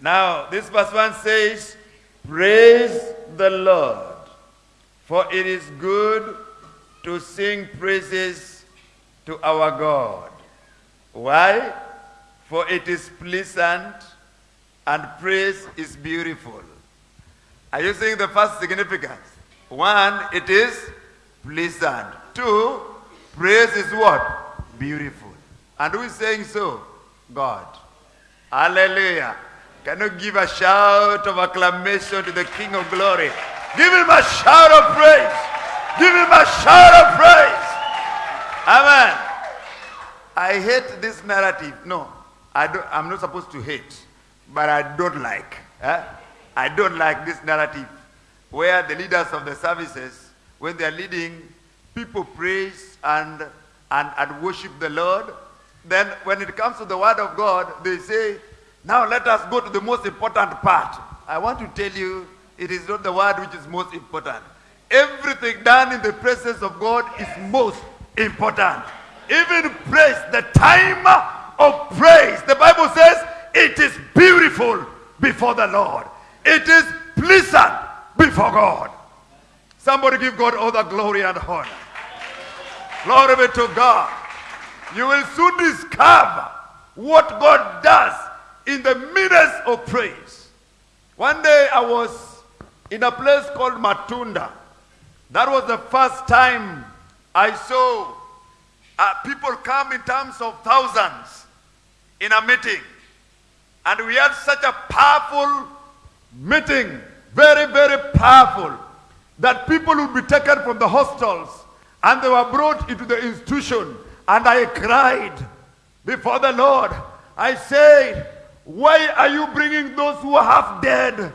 Now, this verse 1 says, Praise the Lord, for it is good to sing praises to our God. Why? For it is pleasant and praise is beautiful. Are you seeing the first significance? One, it is pleasant. Two, praise is what? Beautiful. And who is saying so? God. Hallelujah. Can you give a shout of acclamation to the King of Glory? Give him a shout of praise. Give him a shout of praise. Amen. I hate this narrative. No, I don't, I'm not supposed to hate, but I don't like. eh? I don't like this narrative where the leaders of the services, when they are leading, people praise and, and, and worship the Lord. Then when it comes to the word of God, they say, now let us go to the most important part. I want to tell you, it is not the word which is most important. Everything done in the presence of God is most important. Even praise, the time of praise. The Bible says it is beautiful before the Lord. It is pleasant before God. Somebody give God all the glory and honor. Glory be to God. You will soon discover what God does in the midst of praise. One day I was in a place called Matunda. That was the first time I saw uh, people come in terms of thousands in a meeting. And we had such a powerful meeting, very, very powerful, that people would be taken from the hostels and they were brought into the institution. And I cried before the Lord. I said, Why are you bringing those who are half dead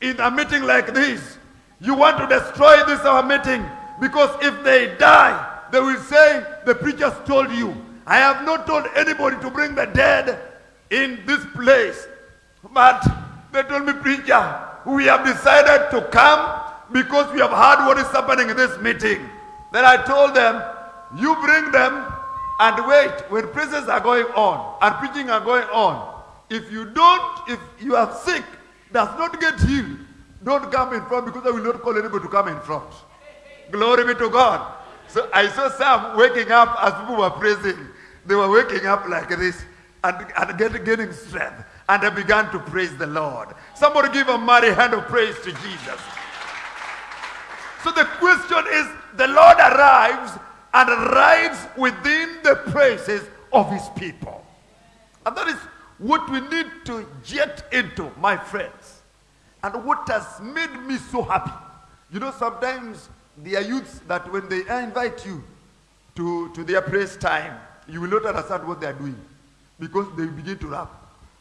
in a meeting like this? You want to destroy this our meeting because if they die, they will say, The preachers told you. I have not told anybody to bring the dead in this place. But they told me, Preacher, we have decided to come because we have heard what is happening in this meeting. Then I told them, You bring them and wait when praises are going on and preaching are going on. If you don't, if you are sick, does not get healed, don't come in front because I will not call anybody to come in front. Glory be to God. So I saw some waking up as people were praising. They were waking up like this and, and strength. And they began to praise the Lord. Somebody give a mighty hand of praise to Jesus. So the question is the Lord arrives and arrives within the praises of his people. And that is what we need to get into, my friends. And what has made me so happy. You know, sometimes there are youths that when they invite you to, to their praise time, you will not understand what they are doing because they begin to rap.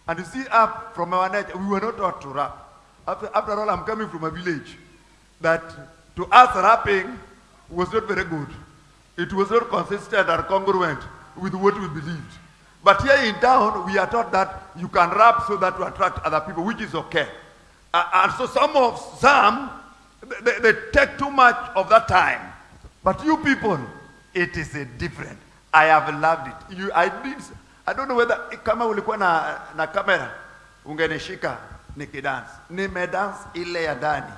And you see, up from our nature, we were not taught to rap. After, after all, I'm coming from a village that to us rapping was not very good. It was not consistent and congruent with what we believed. But here in town, we are taught that you can rap so that to attract other people, which is okay. Uh, and so some of some they, they take too much of that time. But you people, it is a different. I have loved it. You, I did. I don't know whether eh, kama ulikuwa na, na kamera ungenishika nikidance. Nimedance ile ya ndani.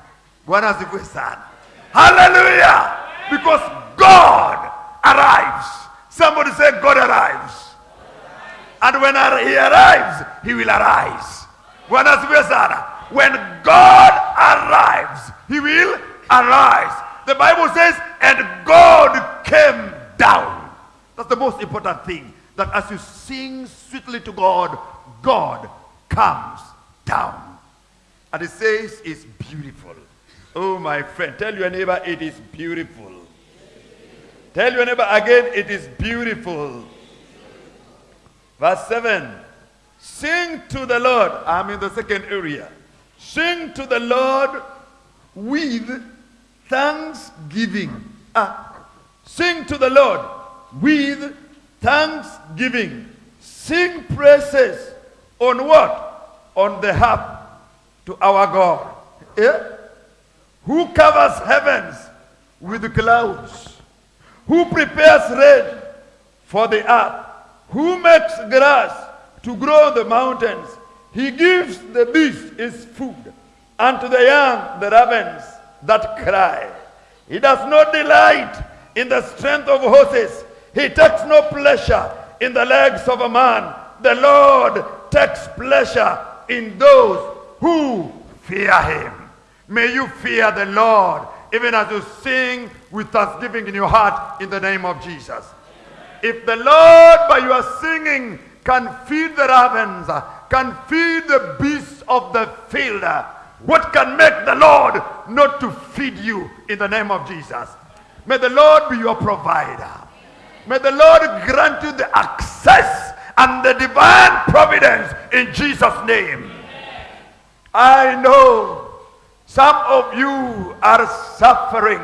Bwana asifiwe sana. Hallelujah! Because God arrives. Somebody say God arrives. And when he arrives, he will arise. Bwana asifiwe sana. When God arrives, he will arise. The Bible says, and God came down. That's the most important thing. That as you sing sweetly to God, God comes down. And it says it's beautiful. Oh, my friend, tell your neighbor it is beautiful. Tell your neighbor again, it is beautiful. Verse 7 Sing to the Lord. I'm in the second area. Sing to the Lord with thanksgiving. Ah, sing to the Lord with thanksgiving. Sing praises on what? On the harp to our God. Yeah? Who covers heavens with clouds? Who prepares rain for the earth? Who makes grass to grow the mountains? He gives the beast his food, and to the young the ravens that cry. He does not delight in the strength of horses. He takes no pleasure in the legs of a man. The Lord takes pleasure in those who fear him. May you fear the Lord, even as you sing with thanksgiving in your heart in the name of Jesus. If the Lord, by your singing, can feed the ravens, can feed the beasts of the field, what can make the Lord not to feed you in the name of Jesus? May the Lord be your provider. May the Lord grant you the access and the divine providence in Jesus' name. I know some of you are suffering.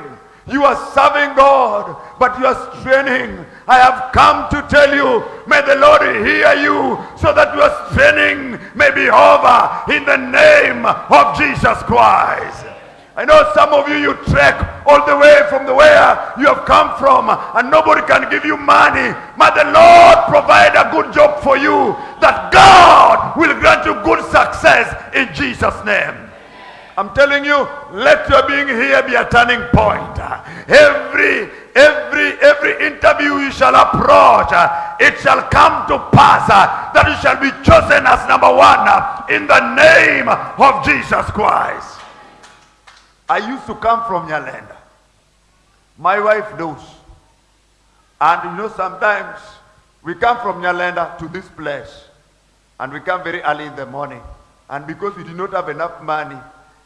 You are serving God, but you are straining. I have come to tell you, may the Lord hear you so that your straining may be over in the name of Jesus Christ. I know some of you, you trek all the way from the where you have come from and nobody can give you money. May the Lord provide a good job for you that God will grant you good success in Jesus' name. I'm telling you, let your being here be a turning point. Every every every interview you shall approach, it shall come to pass that you shall be chosen as number one in the name of Jesus Christ. I used to come from Nyalenda. My wife knows. And you know, sometimes we come from Nyalenda to this place. And we come very early in the morning. And because we do not have enough money,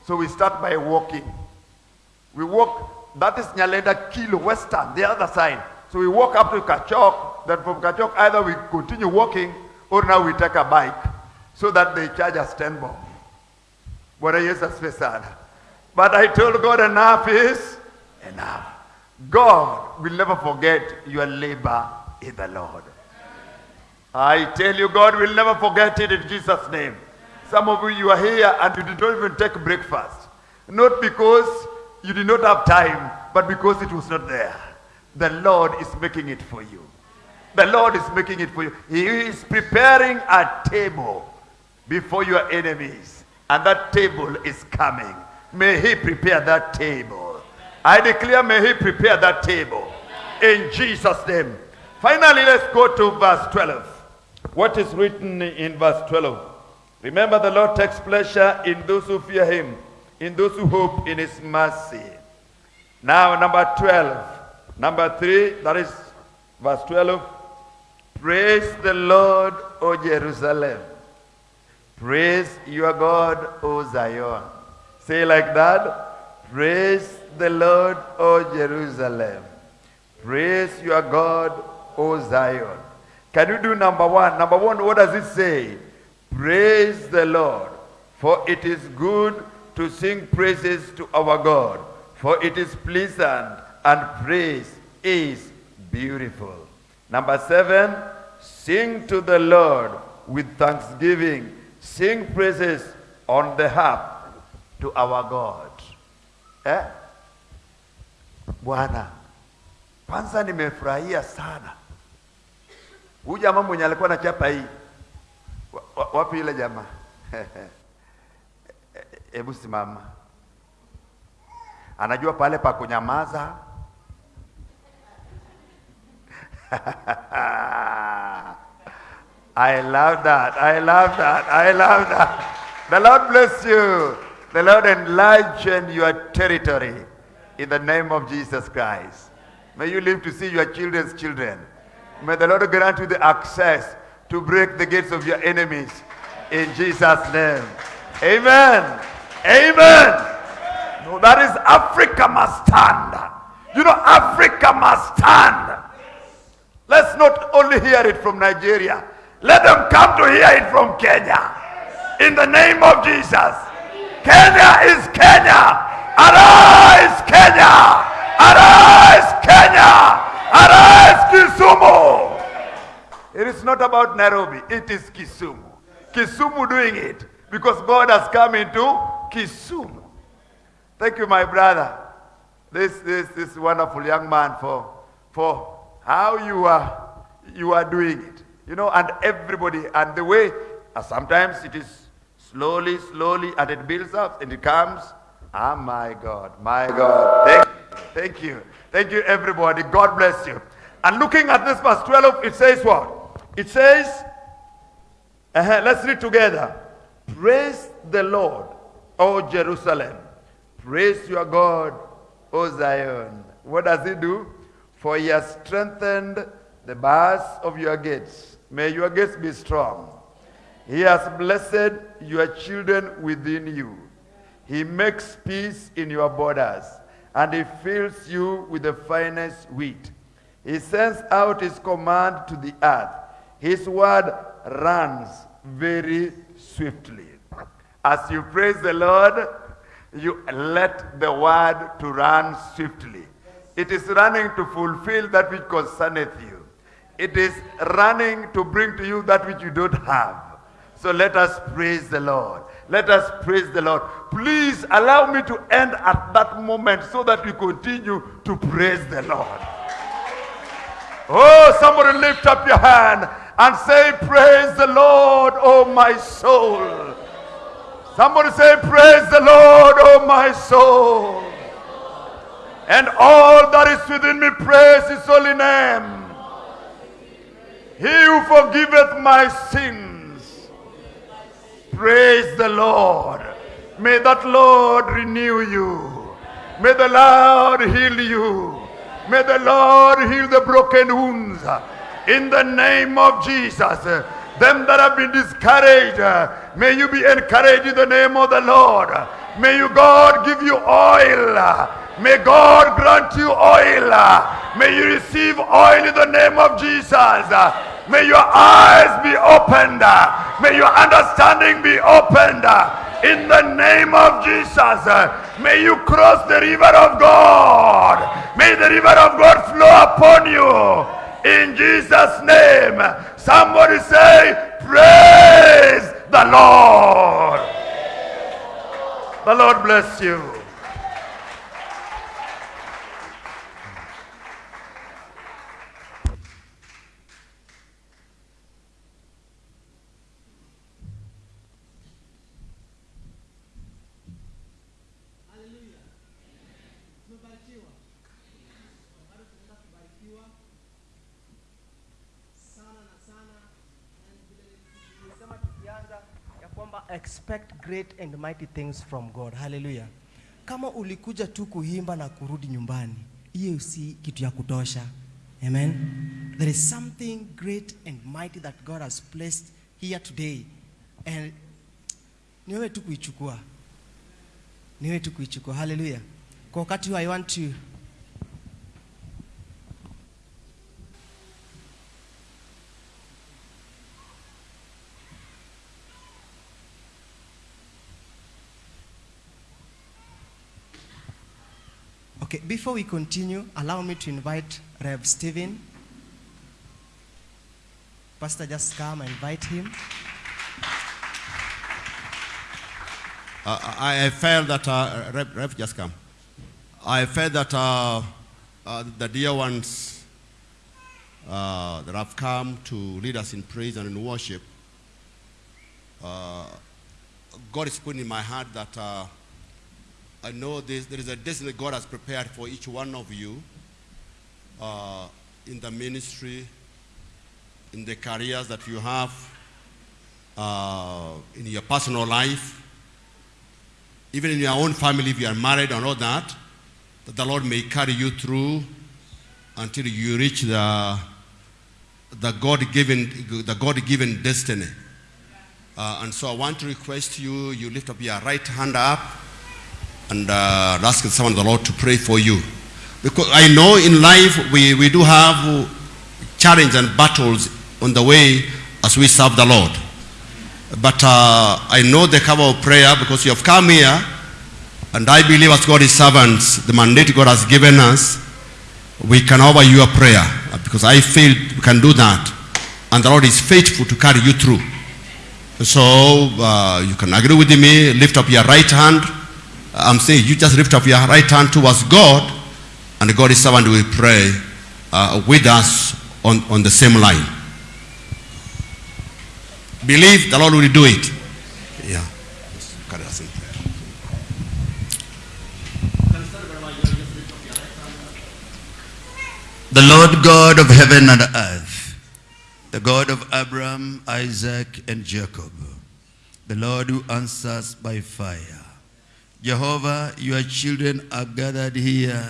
so we start by walking. We walk, that is Nyalenda Kilo Western, the other side. So we walk up to Kachok. Then from Kachok, either we continue walking or now we take a bike so that they charge us 10 bob. Bwana Yesu asifiwe sana. But I told God enough is enough. God will never forget your labor in the Lord. I tell you, God will never forget it in Jesus' name. Some of you, you are here and you did not even take breakfast. Not because you did not have time, but because it was not there. The Lord is making it for you. The Lord is making it for you. He is preparing a table before your enemies, and that table is coming. May He prepare that table. I declare, may He prepare that table in Jesus' name. Finally, let's go to verse 12. What is written in verse 12? Remember, the Lord takes pleasure in those who fear Him, in those who hope in His mercy. Now, number 12. Number 3, that is verse 12. Praise the Lord, O Jerusalem. Praise your God, O Zion. Say like that. Praise the Lord, O Jerusalem. Praise your God, O Zion. Can you do number one? Number one, what does it say? Praise the Lord, for it is good to sing praises to our God, for it is pleasant and praise is beautiful. Number seven, sing to the Lord with thanksgiving. Sing praises on the harp to our God. Eh? Bwana, kwanza nimefurahia sana. Huyu jamaa mwenye alikuwa na chapa hii. Wa- wa- Wapi ile jamaa? Hebu simama. Anajua pale pa kunyamaza. I love that. I love that. I love that. The Lord bless you. The Lord enlarge your territory in the name of Jesus Christ. May you live to see your children's children. May the Lord grant you the access to break the gates of your enemies in Jesus' name. Amen. Amen. No, that is Africa must stand. You know, Africa must stand. Let's not only hear it from Nigeria. Let them come to hear it from Kenya. In the name of Jesus. Kenya is Kenya. Arise, Kenya. Arise, Kenya. Arise, Kisumu. It is not about Nairobi. It is Kisumu. Kisumu doing it because God has come into Kisumu. Thank you, my brother. This, this, this wonderful young man for, for how you are, you are doing it. You know, and everybody, and the way, uh, sometimes it is slowly, slowly, and it builds up, and it comes. Ah, my God, my God. Thank, thank you. Thank you, everybody. God bless you. And looking at this verse 12, it says what? It says, uh-huh, let's read together. Praise the Lord, O Jerusalem. Praise your God, O Zion. What does he do? For he has strengthened the bars of your gates. May your gates be strong. He has blessed your children within you. He makes peace in your borders, and he fills you with the finest wheat. He sends out his command to the earth. His word runs very swiftly. As you praise the Lord, you let the word to run swiftly. It is running to fulfill that which concerneth you. It is running to bring to you that which you don't have. So let us praise the Lord. Let us praise the Lord. Please allow me to end at that moment so that we continue to praise the Lord. Oh, somebody lift up your hand and say, Praise the Lord, oh my soul. Somebody say, Praise the Lord, oh my soul. And all that is within me praise his holy name. He who forgiveth my sins. Praise the Lord. May that Lord renew you. May the Lord heal you. May the Lord heal the broken wounds. In the name of Jesus. Them that have been discouraged, may you be encouraged in the name of the Lord. May you, God, give you oil. May God grant you oil. May you receive oil in the name of Jesus. May your eyes be opened. May your understanding be opened. In the name of Jesus, may you cross the river of God. May the river of God flow upon you. In Jesus' name, somebody say, Praise the Lord. The Lord bless you. Expect great and mighty things from God. Hallelujah. Kama ulikuja tu kuhimba na kurudi nyumbani, hiyo si kitu ya kutosha. Amen. There is something great and mighty that God has placed here today. And ni wewe tu kuichukua. Ni wewe tu kuichukua. Hallelujah. Kwa wakati huu I want to before we continue, allow me to invite Rev Stephen. Pastor, just come and invite him. Uh, I felt that, uh, Rev, Rev, just come. I felt that uh, uh, the dear ones uh, that have come to lead us in praise and in worship, uh, God is putting in my heart that uh, I know this, there is a destiny God has prepared for each one of you uh, in the ministry, in the careers that you have, uh, in your personal life even in your own family, if you are married and all that, that the Lord may carry you through until you reach the, the God-given, the God-given destiny. Uh, and so I want to request you, you lift up your right hand up and uh, ask someone of the Lord to pray for you. Because I know in life we, we do have challenges and battles on the way as we serve the Lord. But uh, I know the cover of prayer because you have come here, and I believe as God's servants, the mandate God has given us, we can offer you a prayer because I feel we can do that, and the Lord is faithful to carry you through. So uh, you can agree with me. Lift up your right hand. I'm saying you just lift up your right hand towards God, and God God's servant will pray uh, with us on, on the same line. Believe the Lord will do it. Yeah. Just carry us in prayer. The Lord God of heaven and earth, the God of Abraham, Isaac, and Jacob, the Lord who answers by fire. Jehovah, your children are gathered here,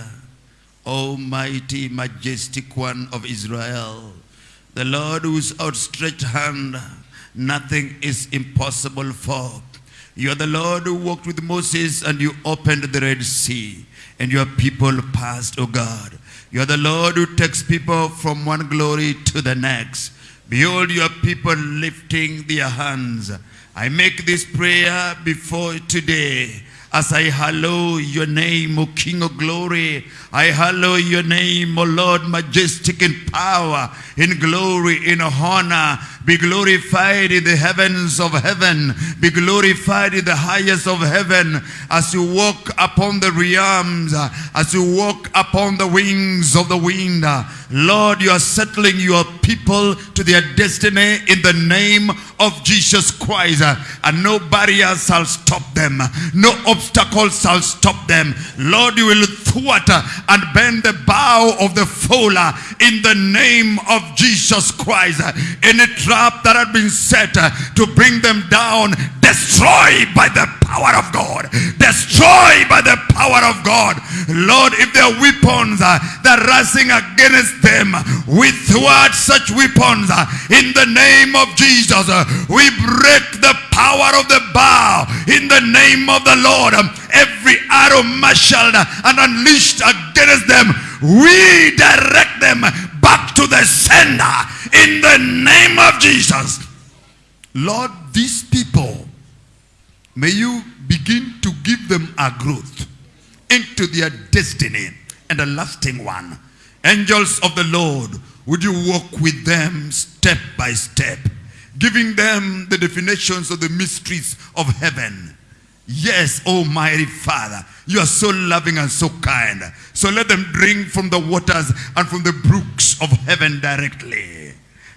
Almighty, majestic one of Israel, the Lord whose outstretched hand nothing is impossible for. You are the Lord who walked with Moses and you opened the Red Sea, and your people passed, O God. You are the Lord who takes people from one glory to the next. Behold your people lifting their hands. I make this prayer before today. As I hallow your name, O King of glory, I hallow your name, O Lord, majestic in power, in glory, in honor. Be glorified in the heavens of heaven. Be glorified in the highest of heaven as you walk upon the realms, as you walk upon the wings of the wind. Lord, you are settling your people to their destiny in the name of Jesus Christ. And no barrier shall stop them. No obstacle shall stop them. Lord, you will thwart and bend the bow of the uh, in the name of Jesus Christ. Any trap that had been set to bring them down, destroy by the power of God. Destroy by the power of God. Lord, if their weapons uh, that are rising against them, we thwart such weapons uh, in the name of Jesus. Uh, we break the power of the bow in the name of the Lord. Every arrow marshaled and unleashed against them, we direct them back to the sender in the name of Jesus. Lord, these people, may you begin to give them a growth into their destiny and a lasting one. Angels of the Lord, would you walk with them step by step, giving them the definitions of the mysteries of heaven. Yes, Almighty Father, you are so loving and so kind. So let them drink from the waters and from the brooks of heaven directly.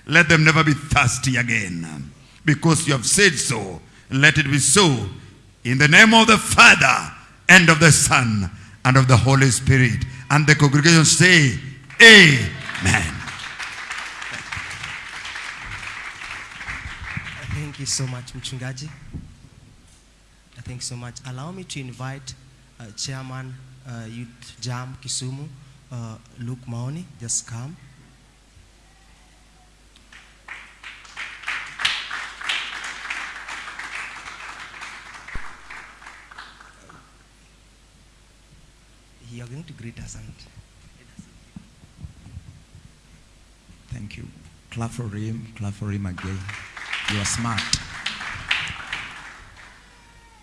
Let them never be thirsty again. Because you have said so, let it be so. In the name of the Father, and of the Son, and of the Holy Spirit. And the congregation say, Amen. Thank you so much, Mchungaji. Thank you so much. Allow me to invite uh, Chairman uh, Youth Jam Kisumu, uh, Luke Maoni. Just come. You are going to greet us and Thank you. Clap for him. Clap for him again. You are smart.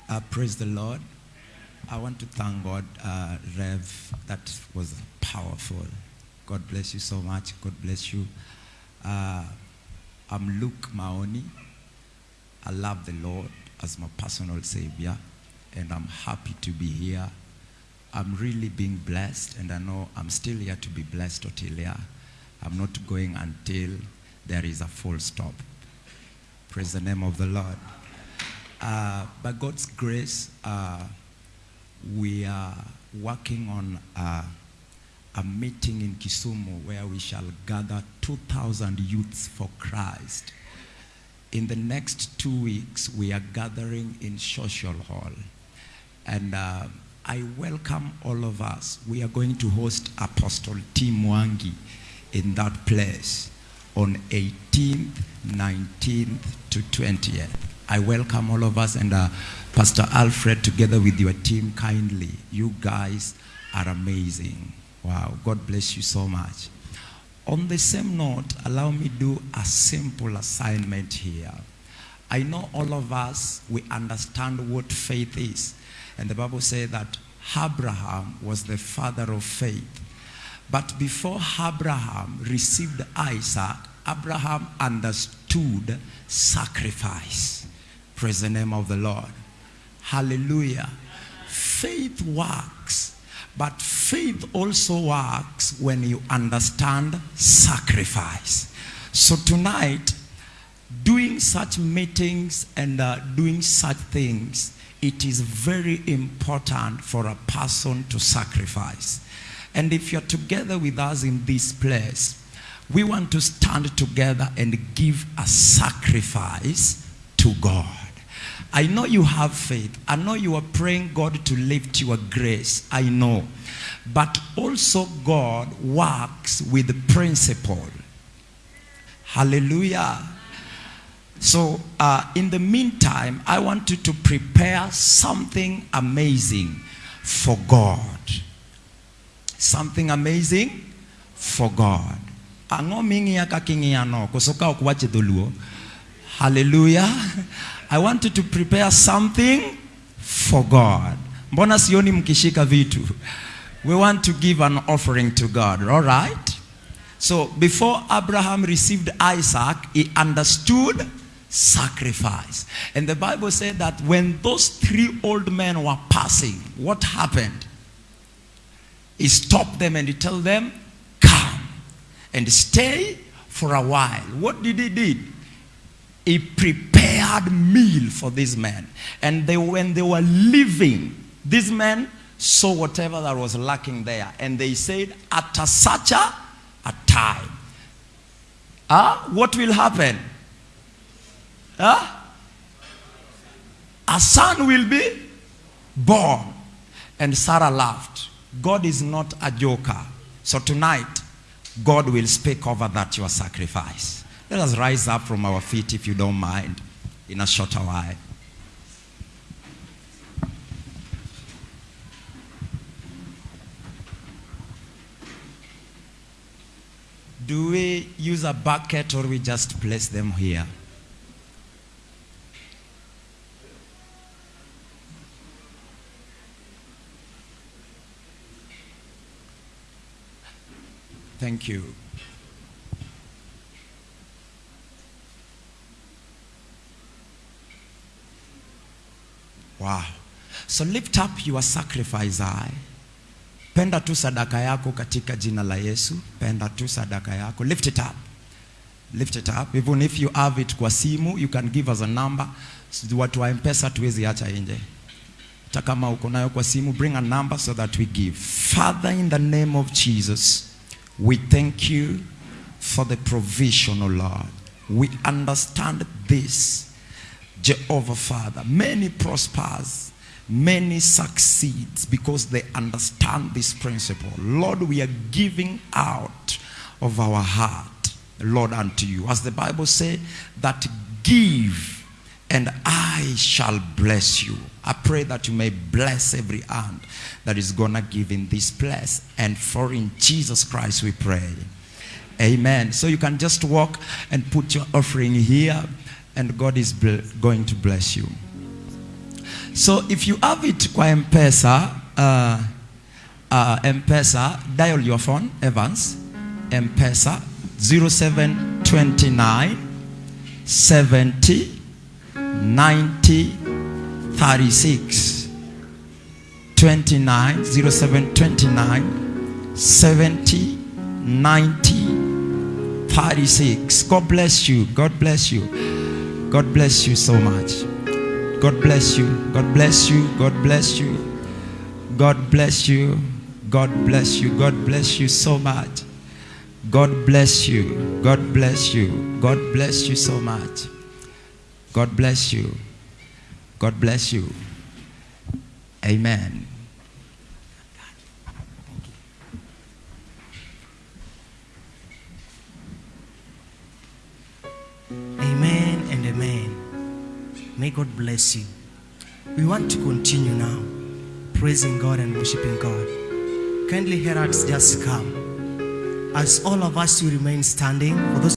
Uh, praise the Lord. I want to thank God, uh, Rev. That was powerful. God bless you so much. God bless you. Uh, I'm Luke Maoni. I love the Lord as my personal Savior, and I'm happy to be here. I'm really being blessed, and I know I'm still here to be blessed until here. I'm not going until there is a full stop. Praise the name of the Lord. Uh, by God's grace, uh, we are working on uh, a meeting in Kisumu where we shall gather 2,000 youths for Christ. In the next two weeks, we are gathering in Social Hall. And uh, I welcome all of us. We are going to host Apostle Tim Wangi in that place on 18th, 19th to 20th. I welcome all of us and uh, Pastor Alfred together with your team kindly. You guys are amazing. Wow, God bless you so much. On the same note, allow me do a simple assignment here. I know all of us, we understand what faith is. And the Bible says that Abraham was the father of faith. But before Abraham received Isaac, Abraham understood sacrifice. Praise the name of the Lord. Hallelujah. Faith works, but faith also works when you understand sacrifice. So tonight, doing such meetings and uh, doing such things, it is very important for a person to sacrifice. And if you're together with us in this place, we want to stand together and give a sacrifice to God. I know you have faith. I know you are praying God to lift your grace. I know. But also God works with principle. Hallelujah. So, uh, in the meantime, I want you to prepare something amazing for God. Something amazing for God. Ang'o ming'iya kaka ing'iya no? kusoka okuwache ok. Hallelujah. I want you to prepare something for God. Mbona sioni mkishika vitu? We want to give an offering to God, all right? So before Abraham received Isaac, he understood sacrifice. And the Bible said that when those three old men were passing, what happened? He stopped them and he told them, come and stay for a while. What did he did? He prepared meal for these men. And they, when they were leaving, these men saw whatever that was lacking there. And they said, at a such a, a time, ah, what will happen? Ah? A son will be born. And Sarah laughed. God is not a joker. So tonight, God will speak over that your sacrifice. Let us rise up from our feet if you don't mind in a shorter while. Do we use a bucket or we just place them here? Thank you. Wow. So lift up your sacrifice eye. Penda tu sadaka yako katika jina la Yesu. Penda tu sadaka yako. Lift it up. Lift it up. Even if you have it kwa simu, you can give us a number. Watu wa M-Pesa tuwezi acha nje. Hata kama uko nayo kwa simu, bring a number so that we give. Father, in the name of Jesus, we thank you for the provision, O Lord. We understand this, Jehovah Father. Many prospers, many succeeds because they understand this principle. Lord, we are giving out of our heart, Lord, unto you. As the Bible says, that give and I shall bless you. I pray that you may bless every hand that is gonna give in this place. And for in Jesus Christ we pray. Amen. So you can just walk and put your offering here, and God is going to bless you. So if you have it kwa M-Pesa, uh, uh, M-Pesa, dial your phone, Evans, M-Pesa 0729 70 90 36 29 0729 70 90 36 God bless you God bless you God bless you so much God bless you God bless you God bless you God bless you God bless you God bless you so much God bless you God bless you God bless you so much God bless you. God bless you. Amen. Amen and amen. May God bless you. We want to continue now praising God and worshiping God. Kindly hear us just come. As all of us will remain standing for those